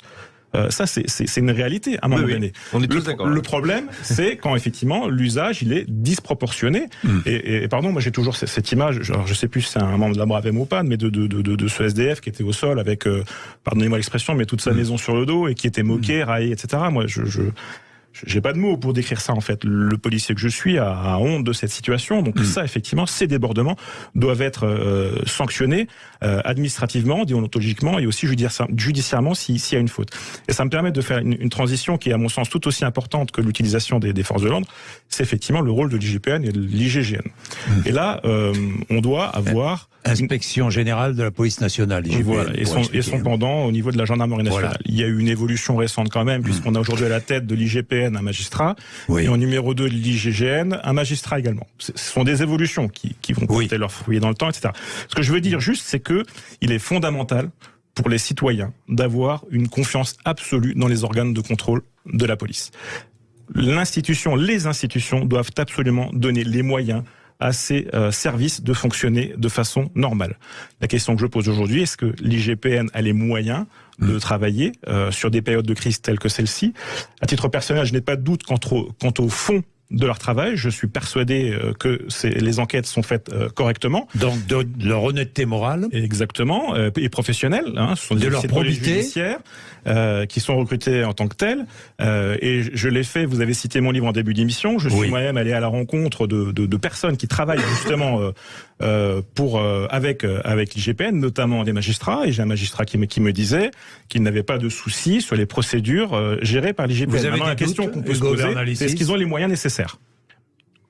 Euh, ça, c'est une réalité à un moment donné. On est tous le, le problème, c'est quand effectivement l'usage il est disproportionné. Hmm. Et, et, pardon, moi j'ai toujours cette image. Je sais plus si c'est un membre de la Bravem ou pas, mais de, de, de, de, ce SDF qui était au sol avec, euh, pardonnez-moi l'expression, mais toute sa hmm. maison sur le dos et qui était moqué, hmm. raillé, etc. Moi, je, je j'ai pas de mots pour décrire ça en fait. Le policier que je suis a, honte de cette situation. Donc mm. ça, effectivement, ces débordements doivent être euh, sanctionnés euh, administrativement, déontologiquement et aussi judiciairement s'il y a une faute. Et ça me permet de faire une, transition qui est à mon sens tout aussi importante que l'utilisation des, des, forces de l'ordre. C'est effectivement le rôle de l'IGPN et de l'IGGN. Mm. Et là, euh, on doit avoir inspection générale de la police nationale. Et, voilà, et, son, et son pendant au niveau de la gendarmerie nationale. Il y a eu une évolution récente quand même, puisqu'on a aujourd'hui à la tête de l'IGPN un magistrat, et en numéro 2 de l'IGGN un magistrat également. Ce sont des évolutions qui, qui vont porter leurs fruits dans le temps, etc. Ce que je veux dire juste, c'est que il est fondamental pour les citoyens d'avoir une confiance absolue dans les organes de contrôle de la police. L'institution, les institutions doivent absolument donner les moyens à ces euh, services de fonctionner de façon normale. La question que je pose aujourd'hui, est-ce que l'IGPN a les moyens de mm. travailler euh, sur des périodes de crise telles que celle-ci? À titre personnel, je n'ai pas de doute quant au, quant au fond de leur travail. Je suis persuadé euh, que les enquêtes sont faites euh, correctement. Donc de, leur honnêteté morale. Exactement, euh, et professionnelle. Hein, ce sont de leur probité. judiciaires qui sont recrutés en tant que tels. et je l'ai fait, vous avez cité mon livre en début d'émission, je suis moi-même allé à la rencontre de, de, de personnes qui travaillent justement pour avec avec l'IGPN, notamment des magistrats. Et j'ai un magistrat qui me, qui me disait qu'il n'avait pas de soucis sur les procédures gérées par l'IGPN. Vous avez la question qu'on peut se poser, est-ce qu'ils ont les moyens nécessaires?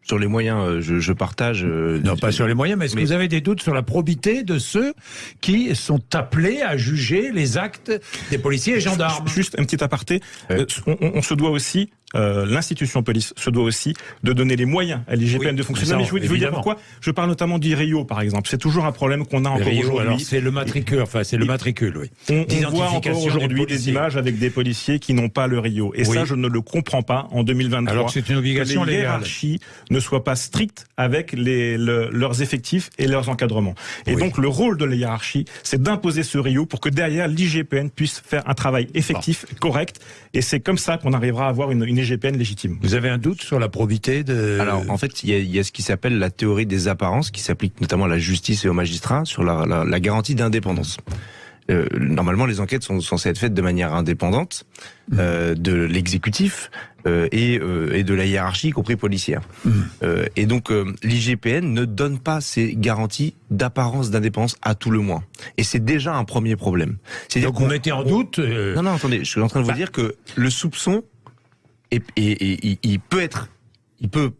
Sur les moyens, euh, je, je partage. Euh, non, pas sur les moyens, mais est-ce que vous avez des doutes sur la probité de ceux qui sont appelés à juger les actes des policiers et gendarmes? Juste un petit aparté. Euh, on, on, se doit aussi euh, l'institution police se doit aussi de donner les moyens à l'IGPN de fonctionner. Mais je veux, dire pourquoi Je parle notamment d'IRIO, par exemple. C'est toujours un problème qu'on a encore aujourd'hui. C'est le matricule, enfin c'est le matricule, oui. On, voit encore aujourd'hui des, images avec des policiers qui n'ont pas le RIO. Et ça, je ne le comprends pas en 2023. Alors c'est une obligation que les hiérarchies ne soient pas strictes avec les, leurs effectifs et leurs encadrements. Et donc le rôle de la hiérarchie, c'est d'imposer ce RIO pour que derrière l'IGPN puisse faire un travail effectif, correct. Et c'est comme ça qu'on arrivera à avoir une, une l'IGPN légitime. Vous avez un doute sur la probité de... Alors, en fait, il y a, il y a ce qui s'appelle la théorie des apparences, qui s'applique notamment à la justice et aux magistrats, sur la, la, la garantie d'indépendance. Euh, normalement, les enquêtes sont censées être faites de manière indépendante Mmh. euh, de l'exécutif euh, et, et de la hiérarchie, y compris policière. Mmh. Et donc, l'IGPN ne donne pas ces garanties d'apparence d'indépendance à tout le moins. Et c'est déjà un premier problème. Donc vous qu'on- mettez en doute... non, non, attendez, je suis en train de vous Bah. dire que le soupçon, est- il- peut être, il peut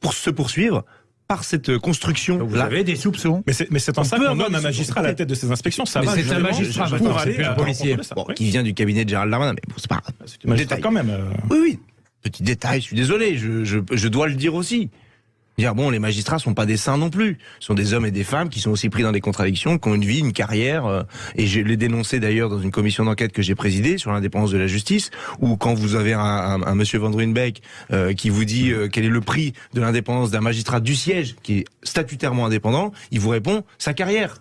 pour se poursuivre par cette construction. donc vous là. avez des soupçons. Mais c'est, mais c'est en ça qu'on nomme un magistrat à la tête de ces inspections. Ça Mais va c'est un magistrat, pour maintenant, aller c'est plus un policier. l'encontre de ça. Bon, Oui. qui vient du cabinet de Gérald Darmanin, mais bon, c'est pas. C'est un magistrat détail. quand même. euh, Oui, oui. Petit détail, je suis désolé, je, je, je dois le dire aussi. Dire bon, les magistrats sont pas des saints non plus. Ce sont des hommes et des femmes qui sont aussi pris dans des contradictions, qui ont une vie, une carrière. euh, et je l'ai dénoncé d'ailleurs dans une commission d'enquête que j'ai présidée sur l'indépendance de la justice, où quand vous avez un, monsieur Van Druenbeek euh, qui vous dit euh, quel est le prix de l'indépendance d'un magistrat du siège qui est statutairement indépendant, il vous répond sa carrière.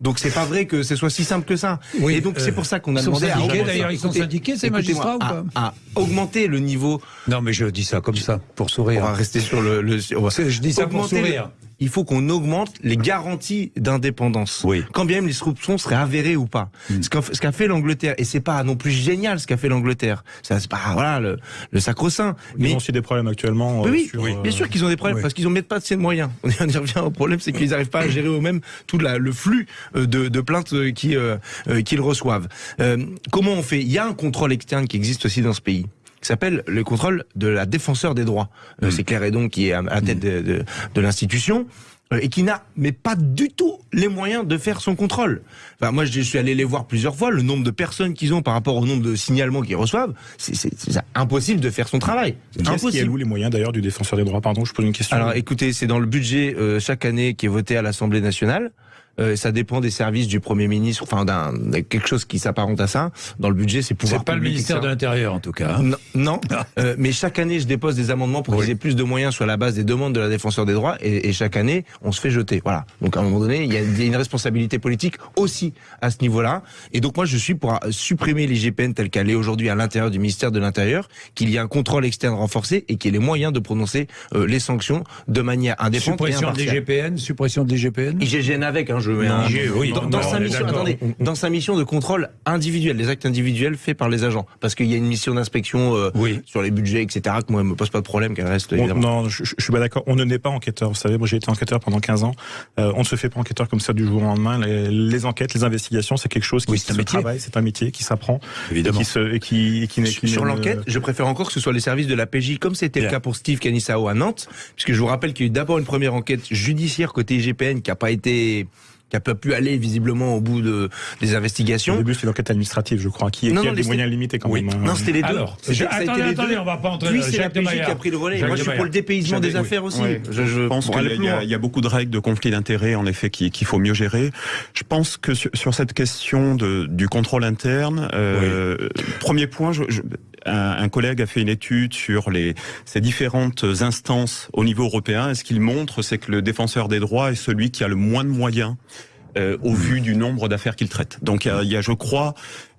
Donc c'est pas vrai que ce soit si simple que ça. Oui, et donc euh, c'est pour ça qu'on a sont demandé à d'ailleurs, ils sont syndiqués, ces magistrats, ou à- à augmenter le niveau Non, mais je dis ça comme ça, pour on sourire. va rester sur le. le on va- C'est- Je dis ça pour sourire. Il faut qu'on augmente les garanties d'indépendance. Oui. Quand bien même les soupçons seraient avérés ou pas. Ce qu'a ce qu'a fait l'Angleterre, et c'est pas non plus génial ce qu'a fait l'Angleterre. Ça, c'est pas voilà le, le sacro-saint. Ils Mais ont aussi des problèmes actuellement. oui, euh, oui, sur, oui, euh, bien sûr qu'ils ont des problèmes oui. parce qu'ils ont mettent pas assez de moyens. On y revient au problème, c'est qu'ils n'arrivent pas à gérer eux-mêmes tout la- le flux euh, de, de plaintes qui, euh, qu'ils reçoivent. Euh, comment on fait? Il y a un contrôle externe qui existe aussi dans ce pays qui s'appelle le contrôle de la défenseur des droits. Euh, C'est Claire Edon qui est à la tête de, de, de l'institution euh, et qui n'a mais pas du tout les moyens de faire son contrôle. Enfin, moi, je suis allé les voir plusieurs fois. Le nombre de personnes qu'ils ont par rapport au nombre de signalements qu'ils reçoivent, c'est impossible de faire son travail. C'est Qui alloue les moyens d'ailleurs du défenseur des droits? Pardon, je pose une question. Alors écoutez, c'est dans le budget euh, chaque année qui est voté à l'Assemblée nationale. Euh, ça dépend des services du Premier ministre, enfin d'un d'un- quelque chose qui s'apparente à ça. Dans le budget, c'est pouvoir C'est pas le ministère de l'Intérieur, en tout cas. hein. Non, non. Euh, mais chaque année, je dépose des amendements pour Oui. qu'ils aient plus de moyens sur la base des demandes de la défenseur des droits, et, et chaque année, on se fait jeter. Voilà. Donc à un moment donné, il y a, une responsabilité politique aussi à ce niveau-là. Et donc moi, je suis pour euh, supprimer l'IGPN telle qu'elle est aujourd'hui à l'intérieur du ministère de l'Intérieur, qu'il y ait un contrôle externe renforcé et qu'il y ait les moyens de prononcer euh, les sanctions de manière indépendante et Suppression de impartiale. l'IGPN, suppression de l'IGPN? IGGN avec, hein, je mets un... Oui, dans, sa mission, attendez, dans sa mission de contrôle individuel, les actes individuels faits par les agents, parce qu'il y a une mission d'inspection euh, Oui. sur les budgets, etc. Que moi, elle me pose pas de problème qu'elle reste non, je, je suis pas d'accord. On ne naît pas enquêteur. Vous savez, moi j'ai été enquêteur pendant 15 ans. Euh, on ne se fait pas enquêteur comme ça du jour au lendemain. Les, les enquêtes, les investigations, c'est quelque chose qui Oui, c'est un se travaille, c'est un métier qui s'apprend Évidemment. et qui se et qui, et qui Sur l'enquête, je préfère encore que ce soit les services de la PJ, comme c'était le cas pour Steve Canissao à Nantes, puisque je vous rappelle qu'il y a eu d'abord une première enquête judiciaire côté IGPN qui a pas été, qui a pas pu aller visiblement au bout de, des Au investigations. début, c'est une enquête administrative, je crois, qui, Non, qui non, a des moyens limités quand Oui. même. hein. Non, c'était les deux. Alors, je- attendez, les attendez, deux. on va pas entrer dans c'est la PJ qui a pris le relais. Jacques Moi, de je suis pour le dépaysement des affaires aussi. Je, pense qu'il y, a- beaucoup de règles de conflit d'intérêts, en effet, qu'il qu'il faut mieux gérer. Je pense que sur, sur cette question de, du contrôle interne, euh, premier point, je, je- un, un collègue a fait une étude sur les, ces différentes instances au niveau européen. Et ce qu'il montre, c'est que le défenseur des droits est celui qui a le moins de moyens. euh, au vu du nombre d'affaires qu'il traite. Donc il y a, il y a, je crois,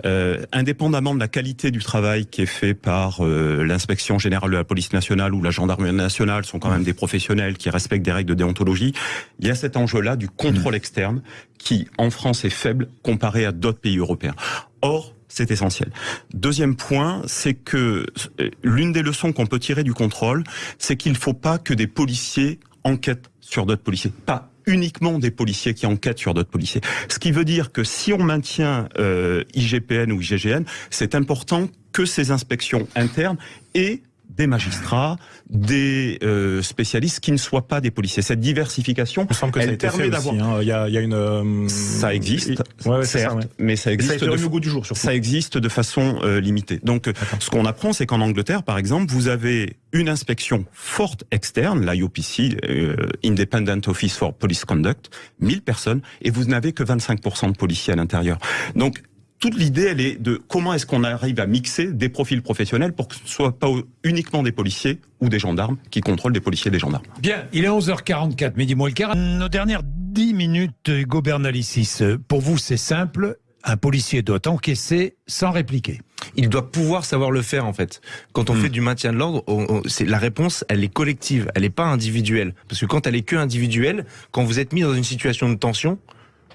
euh, indépendamment de la qualité du travail qui est fait par euh, l'inspection générale de la police nationale ou la gendarmerie nationale, sont quand même des professionnels qui respectent des règles de déontologie. Il y a cet enjeu-là du contrôle externe qui, en France, est faible comparé à d'autres pays européens. Or, c'est essentiel. Deuxième point, c'est que euh, l'une des leçons qu'on peut tirer du contrôle, c'est qu'il ne faut pas que des policiers enquêtent sur d'autres policiers. Pas uniquement des policiers qui enquêtent sur d'autres policiers. Ce qui veut dire que si on maintient euh, IGPN ou IGGN, c'est important que ces inspections internes aient des magistrats, des euh, spécialistes qui ne soient pas des policiers. Cette diversification, Il que ça a elle été permet d'avoir... hein. Il y a, il y a une. euh, Ça existe, Ouais, ouais, ça, ouais. mais ça Ça existe été de remis au goût du jour, surtout. ça existe de façon euh, limitée. Donc, euh, ce qu'on apprend, c'est qu'en Angleterre, par exemple, vous avez une inspection forte externe, l'IOPC, euh, Independent Office for Police Conduct, 1000 personnes, et vous n'avez que 25% de policiers à l'intérieur. Donc, toute l'idée, elle est de comment est-ce qu'on arrive à mixer des profils professionnels pour que ce soit pas uniquement des policiers ou des gendarmes qui contrôlent des policiers et des gendarmes. Bien, il est 11h44, midi moins le quart. Nos dernières 10 minutes, Hugo Bernalicis. Pour vous, c'est simple. Un policier doit encaisser sans répliquer. il doit pouvoir savoir le faire en fait. Quand on Hmm. fait du maintien de l'ordre, c'est la réponse, elle est collective, elle n'est pas individuelle. Parce que quand elle est que individuelle, quand vous êtes mis dans une situation de tension,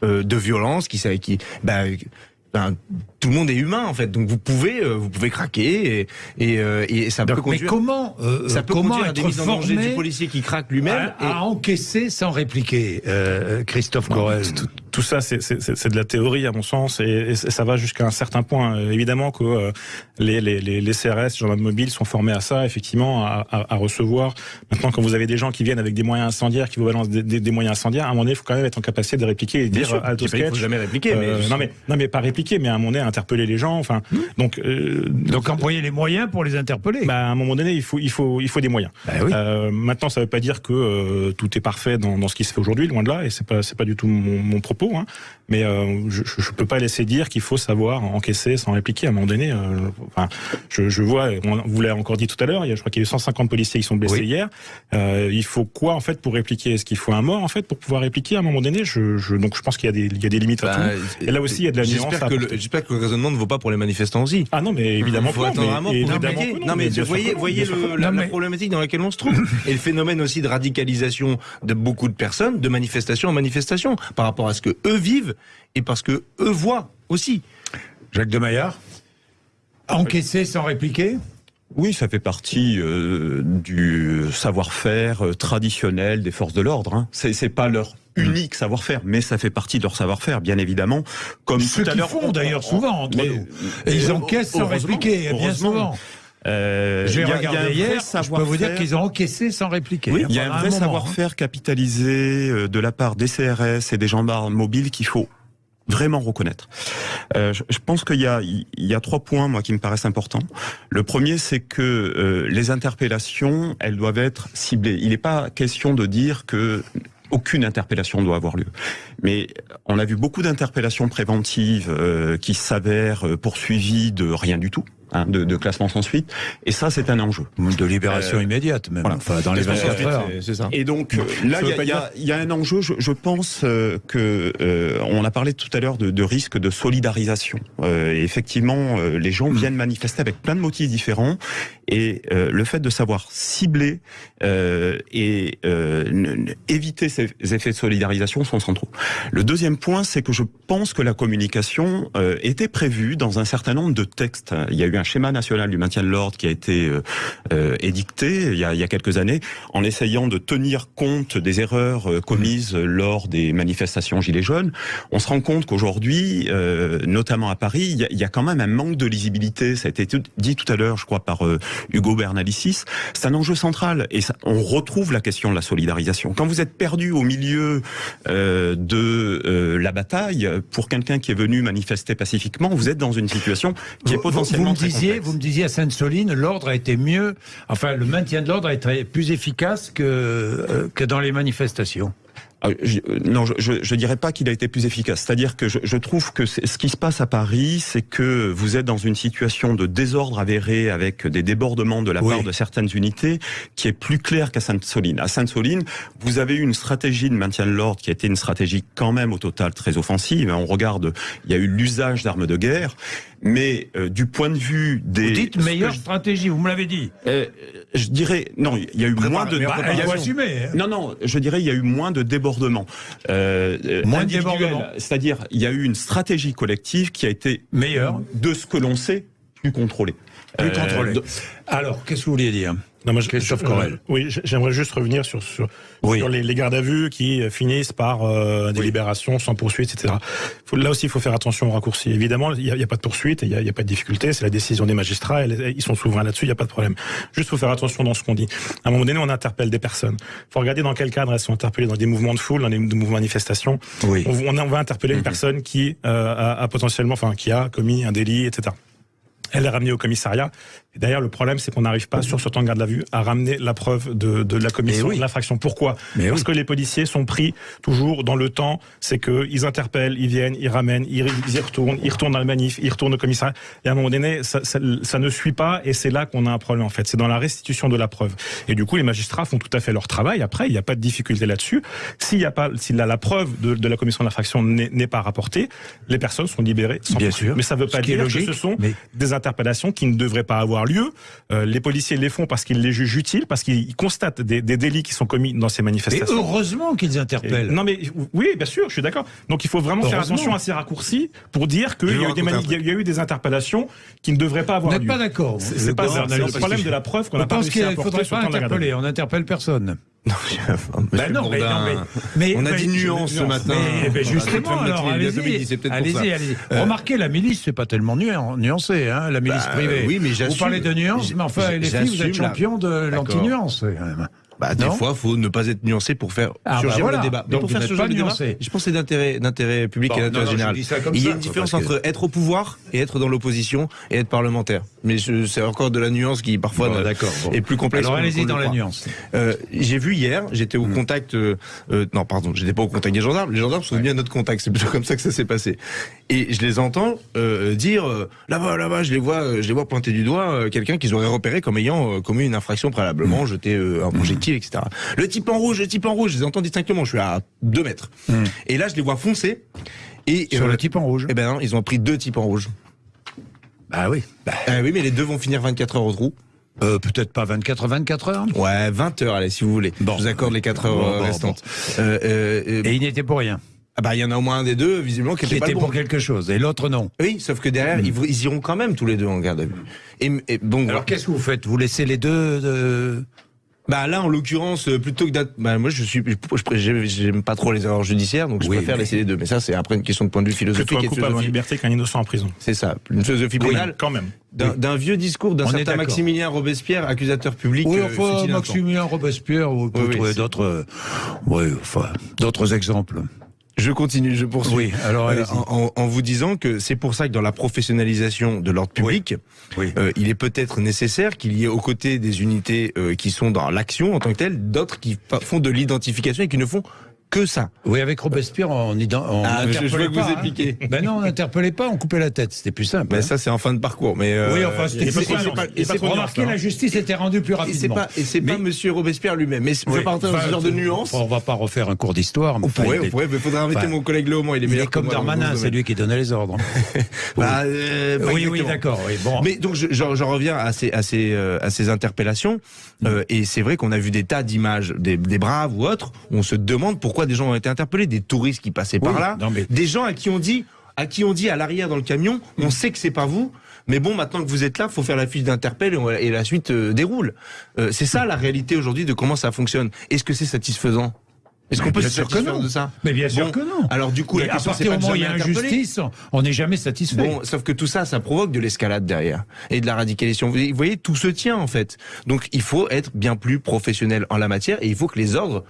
euh, de violence, qui, ça- qui, bah, ben, tout le monde est humain en fait, donc vous pouvez, euh, vous pouvez craquer et, et, euh, et ça peut Donc, mais conduire. comment, euh, ça peut comment conduire à des être mises en danger formé du policier qui craque lui-même. à, à encaisser sans répliquer, euh, Christophe Corel Tout, tout ça, c'est- c'est c'est- c'est de la théorie à mon sens, et, et ça va jusqu'à un certain point. Évidemment que euh, les, les, les, les CRS, gendarmes mobiles, sont formés à ça, effectivement, à, à, à recevoir. Maintenant, quand vous avez des gens qui viennent avec des moyens incendiaires, qui vous balancent des, des, des moyens incendiaires, à un moment donné, il faut quand même être en capacité de répliquer et Bien dire sûr, faut sketch. jamais répliquer, mais non mais non mais pas répliquer, mais à un moment donné interpeller les gens. Enfin, donc euh, Donc employer les moyens pour les interpeller. bah, à un moment donné, il faut il faut il faut des moyens. Bah oui. Euh, maintenant, ça ne veut pas dire que euh, tout est parfait dans, dans ce qui se fait aujourd'hui, loin de là, et c'est pas c'est pas du tout mon, mon propos. Hein. Mais euh, je, je je peux pas laisser dire qu'il faut savoir encaisser sans répliquer. À un moment donné, euh, enfin, je, je vois, on- vous l'avez encore dit tout à l'heure, il y a, je crois qu'il y a eu 150 policiers qui sont blessés Oui. hier. Euh, il faut quoi en fait pour répliquer? Est-ce qu'il faut un mort en fait pour pouvoir répliquer? À un moment donné je, je, Donc je pense qu'il y a des il y a des limites à Bah, tout. Et là aussi, il y a de la nuance J'espère que, le- apporter. j'espère que le raisonnement ne vaut pas pour les manifestants aussi. Ah non, mais évidemment Il faut non, attendre mais- un mort pour évidemment répliquer. que Non, mais sûr voyez, non, voyez le- la, Non, la problématique dans laquelle on se trouve et le phénomène aussi de radicalisation de beaucoup de personnes, de manifestation en manifestation, par rapport à ce que eux vivent et parce que eux voient aussi. Jacques de Maillard Encaisser sans répliquer Oui, ça fait partie euh, du savoir-faire euh, traditionnel des forces de l'ordre. Hein. C'est, pas leur unique savoir-faire, mais ça fait partie de leur savoir-faire, bien évidemment. Comme Ce tout à qu'ils l'heure, font on- d'ailleurs souvent entre mais- nous. Et ils encaissent sans répliquer, bien souvent. Euh, J'ai regardé hier, je peux vous dire savoir-faire. qu'ils ont encaissé sans répliquer. Oui, hein, il y a un vrai moment, hein. savoir-faire capitalisé euh, de la part des CRS et des gendarmes mobiles qu'il faut vraiment reconnaître. Euh, je, je pense qu'il y a, il y a trois points moi qui me paraissent importants. Le premier, c'est que euh, les interpellations, elles doivent être ciblées. Il n'est pas question de dire que aucune interpellation doit avoir lieu. Mais on a vu beaucoup d'interpellations préventives euh, qui s'avèrent poursuivies de rien du tout, hein, de, de classement sans suite. Et ça, c'est un enjeu. De libération Euh, immédiate, même. voilà. Enfin, dans les Parce que 24 heures. c'est- ça. Et donc euh, là, il y, a- pas il y a- il y a un enjeu. Je, je pense euh, que euh, on a parlé tout à l'heure de, de risque de solidarisation. Euh, et effectivement, euh, les gens viennent manifester avec plein de motifs différents, et euh, le fait de savoir cibler euh, et euh, éviter ces effets de solidarisation sont centraux. Le deuxième point, c'est que je pense que la communication euh, était prévue dans un certain nombre de textes. Il y a eu un schéma national du maintien de l'ordre qui a été euh, euh, édicté il y, a, il y a quelques années en essayant de tenir compte des erreurs euh, commises lors des manifestations Gilets jaunes. On se rend compte qu'aujourd'hui, euh, notamment à Paris, il y, a, il y a quand même un manque de lisibilité. Ça a été tout- dit tout à l'heure, je crois, par euh, Hugo Bernalicis. C'est un enjeu central et ça, on retrouve la question de la solidarisation. Quand vous êtes perdu au milieu euh, de euh, la bataille, pour quelqu'un qui est venu manifester pacifiquement, vous êtes dans une situation qui est potentiellement vous, me disiez, complexe. vous me disiez à Sainte-Soline, l'ordre a été mieux, enfin le maintien de l'ordre a été plus efficace que, euh, que dans les manifestations. Ah, je- euh, non, je, je, je dirais pas qu'il a été plus efficace. C'est-à-dire que je, je trouve que ce qui se passe à Paris, c'est que vous êtes dans une situation de désordre avéré avec des débordements de la Oui. part de certaines unités qui est plus clair qu'à Sainte-Soline. À Sainte-Soline, vous avez eu une stratégie de maintien de l'ordre qui a été une stratégie quand même au total très offensive. On regarde, il y a eu l'usage d'armes de guerre, mais euh, du point de vue des... Vous dites meilleure je- stratégie, vous me l'avez dit. euh, je dirais non, il y a eu moins de bah, il faut assumer. hein. non, non, je dirais il y a eu moins de débordements. Euh, Moins de individuels. débordements. C'est-à-dire, il y a eu une stratégie collective qui a été, Meilleure, de ce que l'on sait, plus contrôlée. plus Euh, contrôlée. de- Alors, qu'est-ce que vous vouliez dire? Non, moi, je- Christophe je- Corel. euh, oui, j'aimerais juste revenir sur, sur, Oui. sur les, les gardes à vue qui finissent par euh, des libérations sans poursuite, etc. Faut, là aussi, il faut faire attention aux raccourcis. Évidemment, il n'y a, a pas de poursuite, il n'y a, a pas de difficulté, c'est la décision des magistrats, elle- ils sont souverains là-dessus, il n'y a pas de problème. Juste, faut faire attention dans ce qu'on dit. À un moment donné, on interpelle des personnes. faut regarder dans quel cadre elles sont interpellées, dans des mouvements de foule, dans des, mouvements de manifestation. Oui. On, on, va interpeller Mhm. une personne qui euh, a, a potentiellement, enfin, qui a commis un délit, etc. Elle est ramenée au commissariat. D'ailleurs, le problème, c'est qu'on n'arrive pas, sur ce temps de garde à vue, à ramener la preuve de, de la commission oui. de l'infraction. Pourquoi? Mais Parce oui. que les policiers sont pris toujours dans le temps. C'est que ils interpellent, ils viennent, ils ramènent, ils, ils y retournent, ils retournent dans le manif, ils retournent au commissariat. Et à un moment donné, ça, ça, ça ne suit pas. Et c'est là qu'on a un problème, en fait. C'est dans la restitution de la preuve. Et du coup, les magistrats font tout à fait leur travail. Après, il n'y a pas de difficulté là-dessus. S'il y a pas, si la, la preuve de, de la commission de l'infraction n'est pas rapportée, les personnes sont libérées sans Bien sûr. Mais ça ne veut pas dire logique, que ce sont mais- des interpellations qui ne devraient pas avoir lieu. Euh, les policiers les font parce qu'ils les jugent utiles, parce qu'ils constatent des, des, délits qui sont commis dans ces Et manifestations. heureusement qu'ils interpellent. Et- non mais oui, bien sûr, je suis d'accord. Donc il faut vraiment faire attention à ces raccourcis pour dire qu'il y, a y a eu des interpellations qui ne devraient pas Vous avoir n'êtes lieu. pas d'accord C'est pas le problème de la preuve qu'on Je n'a pas pense réussi qu'il à faudrait pas interpeller. On n'interpelle personne. Monsieur Ben non, mais, non, mais, mais- on a dit nuance ce matin. mais- justement, alors allez-y, allez-y, ça. allez-y. Euh, Remarquez, la milice, c'est pas tellement nu- nuancé, hein, la milice Bah, privée. oui, mais Vous parlez de nuances, mais enfin, les filles, vous êtes champion de l'anti-nuance. Bah, des fois, faut ne pas être nuancé pour faire Ah, surgir bah voilà. le débat. Mais Donc, pour faire surgir pas le débat, je pense que c'est d'intérêt, d'intérêt public Bon, et d'intérêt général. Il y a une différence que- entre être au pouvoir et être dans l'opposition et être parlementaire. Mais c'est encore de la nuance qui parfois Bon, bon. est plus complexe. Alors allez-y dans la croit. nuance. Euh, j'ai vu hier, j'étais Hmm. au contact. euh, euh, non, pardon, j'étais pas au contact des gendarmes. Les gendarmes sont venus à notre contact. C'est plutôt comme ça que ça s'est passé. Et je les entends euh, dire euh, là-bas, là-bas, je les vois, euh, je les vois pointer du doigt euh, quelqu'un qu'ils auraient repéré comme ayant euh, commis une infraction préalablement, jeté euh, un projectile, etc. Le type en rouge, le type en rouge. Je les entends distinctement. Je suis à deux mètres. Et là, je les vois foncer. Et. Sur le type en rouge. Eh ben non, ils ont pris deux types en rouge. Bah oui. Bah, Ah oui, mais les deux vont finir 24 heures au trou. euh, Peut-être pas 24 24 heures. Ouais, 20 heures, allez, si vous voulez. Bon. Je vous accorde les 4 heures Bon, bon, restantes. Euh, euh, euh, Et il n'était pour rien. Ah bah, il y en a au moins un des deux, visiblement, qui Qui était pas était le bon. pour quelque chose. Et l'autre, non. Oui, sauf que derrière, ils, vont- ils iront quand même tous les deux en garde à vue. Et, et bon, Alors qu'est-ce que vous faites? Vous laissez les deux euh, bah là, en l'occurrence, euh, plutôt que d'être, bah moi, je suis, j'aime- pas trop les erreurs judiciaires, donc je Oui, préfère mais- laisser les deux. Mais ça, c'est après une question de point de vue philosophique Plutôt un et de coupable en liberté qu'un innocent en prison. C'est ça, une philosophie pénale. quand même. D'un vieux discours d'un On est certain. Maximilien Robespierre, accusateur public. Oui, euh, enfin. Maximilien Robespierre, vous pouvez Oui, trouver d'autres, euh, oui, enfin, d'autres exemples. Je continue, je poursuis. Oui, alors Euh, en, vous disant que c'est pour ça que dans la professionnalisation de l'ordre public, Oui. euh, il est peut-être nécessaire qu'il y ait aux côtés des unités euh, qui sont dans l'action en tant que telles, d'autres qui font de l'identification et qui ne font que ça. Oui, avec Robespierre, on, ident- on Ah, je- que vous hein. expliquez. Ben non, on n'interpellait pas, on coupait la tête. C'était plus simple. Mais hein. ça, c'est en fin de parcours. Mais euh, oui, enfin, c'était remarqué, nuancé, la justice était rendue plus rapidement. et c'est pas Monsieur Robespierre lui-même. Mais je dans ce genre de nuances. On va pas refaire un cours d'histoire. On pourrait, il on pourrait, mais faudrait inviter mon collègue Léaumont. Il est Il meilleur comme Darmanin, ce c'est lui qui donnait les ordres. Bah, euh, oui, oui, d'accord. Mais donc je- j'en reviens à ces, à ces, euh, à ces interpellations euh, et c'est vrai qu'on a vu des tas d'images des, des braves ou autres. où On se demande pourquoi des gens ont été interpellés, des touristes qui passaient par là, non, mais- des gens à qui on dit, à qui on dit à l'arrière dans le camion, on sait que c'est pas vous. Mais bon, maintenant que vous êtes là, faut faire la fiche d'interpel et, la suite euh, déroule. Euh, c'est ça la réalité aujourd'hui de comment ça fonctionne. Est-ce que c'est satisfaisant? Est-ce qu'on peut se satisfaire de ça? Mais bien sûr Bon, que non. Alors du coup, Mais la à question c'est partir du moment où il y a injustice, on n'est jamais satisfait. Bon, sauf que tout ça, ça provoque de l'escalade derrière et de la radicalisation. Vous voyez, tout se tient en fait. Donc, il faut être bien plus professionnel en la matière et il faut que les ordres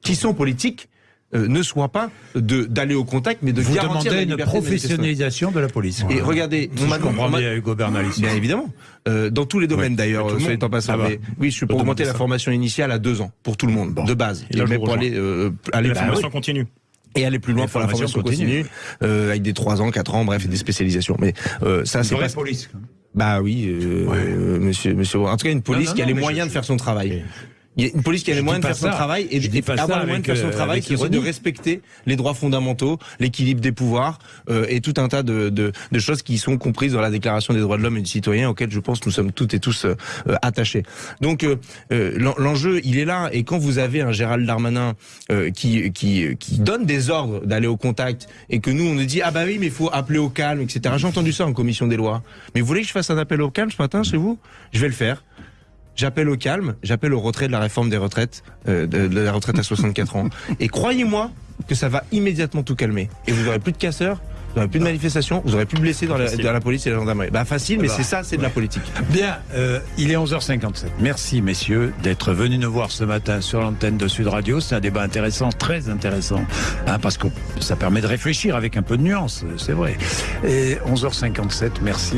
qui sont politiques euh, ne soient pas de d'aller au contact, mais de Vous garantir la une de professionnalisation de la police. Et regardez, Si on je m'a comprends bien Hugo. Bien évidemment. Euh, dans tous les domaines d'ailleurs, soit en passant. Ah bah. mais oui, je suis pour augmenter la formation initiale à deux ans pour tout le monde, Bon. de base, Et là, mais vous pour aller, euh, aller La formation continue. et aller plus loin pour la formation continue, euh, avec des 3 ans, 4 ans, bref, et des spécialisations. Mais euh, ça, c'est pas police. Bah oui, euh, Ouais. monsieur, monsieur. En tout cas, une police Non, non, qui a les moyens je- de faire son travail. Il y a une police qui a les moyens de faire son travail et pas avoir les moyens de faire son euh, travail, qui est de respecter les droits fondamentaux, l'équilibre des pouvoirs euh, et tout un tas de, de, de choses qui sont comprises dans la Déclaration des droits de l'homme et du citoyen auxquelles je pense nous sommes toutes et tous euh, euh, attachés. Donc euh, l'en- l'enjeu, il est là. Et quand vous avez un Gérald Darmanin euh, qui, qui, qui donne des ordres d'aller au contact et que nous on nous dit ah bah oui mais il faut appeler au calme etc. J'ai entendu ça en commission des lois. Mais vous voulez que je fasse un appel au calme ce matin chez vous? Je vais le faire. J'appelle au calme, j'appelle au retrait de la réforme des retraites, euh, de, de la retraite à 64 ans. Et croyez-moi que ça va immédiatement tout calmer. Et vous aurez plus de casseurs, vous aurez plus de manifestations, vous aurez plus de blessés dans la, Facile. dans la police et la gendarmerie. Bah facile, mais Bah. c'est ça, c'est de la politique. Bien, euh, il est 11h57. Merci messieurs d'être venus nous voir ce matin sur l'antenne de Sud Radio. C'est un débat intéressant, très intéressant, hein, parce que ça permet de réfléchir avec un peu de nuance, c'est vrai. Et 11h57, merci.